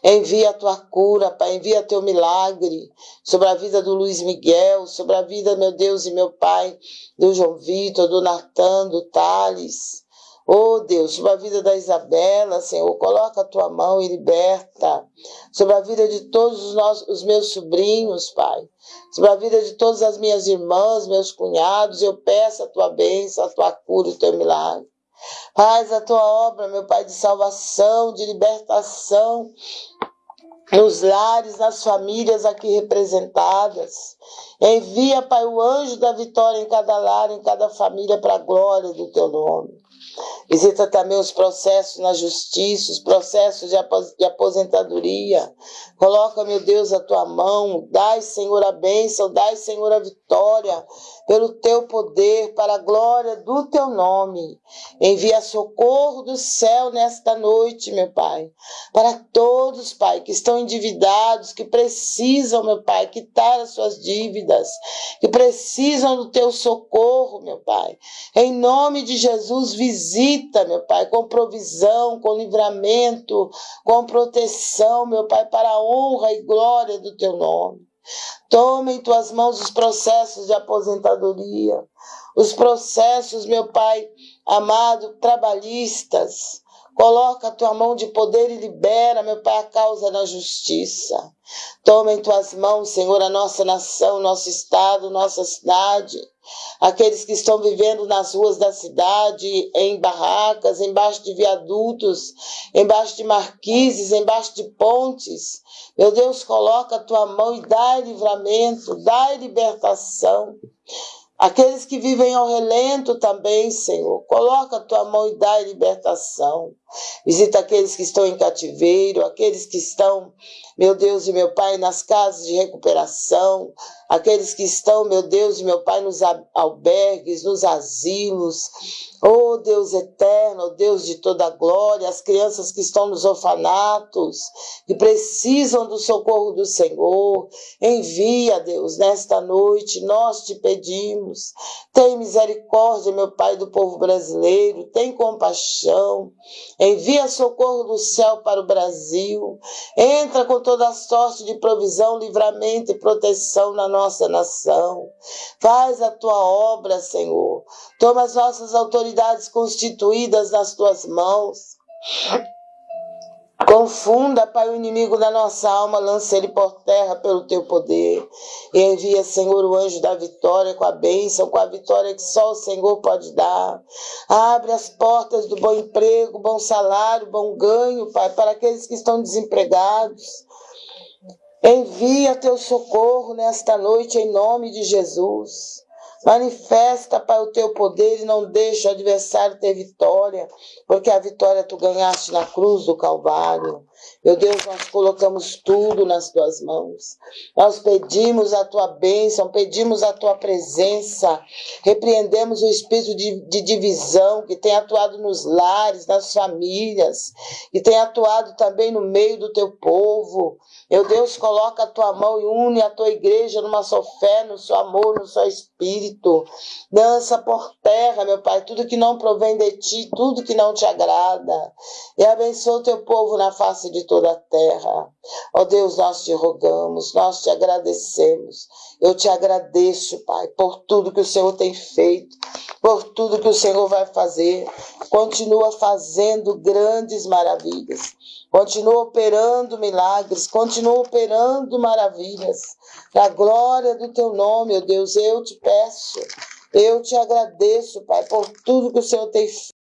Speaker 1: Envia a tua cura, Pai, envia teu milagre sobre a vida do Luiz Miguel, sobre a vida, meu Deus e meu Pai, do João Vitor, do Natan, do Thales. Oh Deus, sobre a vida da Isabela, Senhor, coloca a tua mão e liberta. Sobre a vida de todos os, nossos, os meus sobrinhos, Pai. Sobre a vida de todas as minhas irmãs, meus cunhados, eu peço a tua bênção, a tua cura o teu milagre. Faz a tua obra, meu Pai, de salvação, de libertação nos lares, nas famílias aqui representadas. Envia, Pai, o anjo da vitória em cada lar, em cada família, para a glória do teu nome. Visita também os processos na justiça, os processos de aposentadoria. Coloca, meu Deus, a tua mão. Dai, Senhor, a bênção. Dai, Senhor, a vitória pelo teu poder, para a glória do teu nome. Envia socorro do céu nesta noite, meu Pai, para todos, Pai, que estão endividados, que precisam, meu Pai, quitar as suas dívidas, que precisam do teu socorro, meu Pai. Em nome de Jesus, visita, meu Pai, com provisão, com livramento, com proteção, meu Pai, para a honra e glória do teu nome. Toma em tuas mãos os processos de aposentadoria, os processos, meu Pai amado, trabalhistas. Coloca a tua mão de poder e libera, meu Pai, a causa na justiça. Toma em tuas mãos, Senhor, a nossa nação, nosso estado, nossa cidade aqueles que estão vivendo nas ruas da cidade, em barracas, embaixo de viadutos, embaixo de marquises, embaixo de pontes. Meu Deus, coloca a tua mão e dá livramento, dá libertação. Aqueles que vivem ao relento também, Senhor, coloca a tua mão e dá libertação. Visita aqueles que estão em cativeiro, aqueles que estão, meu Deus e meu Pai, nas casas de recuperação, aqueles que estão, meu Deus e meu Pai, nos albergues, nos asilos. Oh Deus eterno, oh Deus de toda glória, as crianças que estão nos orfanatos, que precisam do socorro do Senhor, envia, Deus, nesta noite, nós te pedimos. Tem misericórdia, meu Pai, do povo brasileiro, tem compaixão. Envia socorro do céu para o Brasil. Entra com toda a sorte de provisão, livramento e proteção na nossa nação. Faz a tua obra, Senhor. Toma as nossas autoridades constituídas nas tuas mãos. Confunda, Pai, o inimigo da nossa alma, lança ele por terra pelo teu poder. E envia, Senhor, o anjo da vitória com a bênção, com a vitória que só o Senhor pode dar. Abre as portas do bom emprego, bom salário, bom ganho, Pai, para aqueles que estão desempregados. Envia teu socorro nesta noite em nome de Jesus. Manifesta, Pai, o teu poder e não deixa o adversário ter vitória, porque a vitória tu ganhaste na cruz do Calvário. Meu Deus, nós colocamos tudo nas tuas mãos. Nós pedimos a tua bênção, pedimos a tua presença, repreendemos o espírito de, de divisão que tem atuado nos lares, nas famílias, que tem atuado também no meio do teu povo. Meu Deus, coloca a tua mão e une a tua igreja numa só fé, no seu amor, no seu espírito. Dança por terra, meu Pai, tudo que não provém de ti, tudo que não te agrada. E abençoa o teu povo na face de toda a terra. Ó Deus, nós te rogamos, nós te agradecemos. Eu te agradeço, Pai, por tudo que o Senhor tem feito, por tudo que o Senhor vai fazer. Continua fazendo grandes maravilhas. Continua operando milagres, continua operando maravilhas. Na glória do teu nome, ó Deus, eu te peço, eu te agradeço, Pai, por tudo que o Senhor tem feito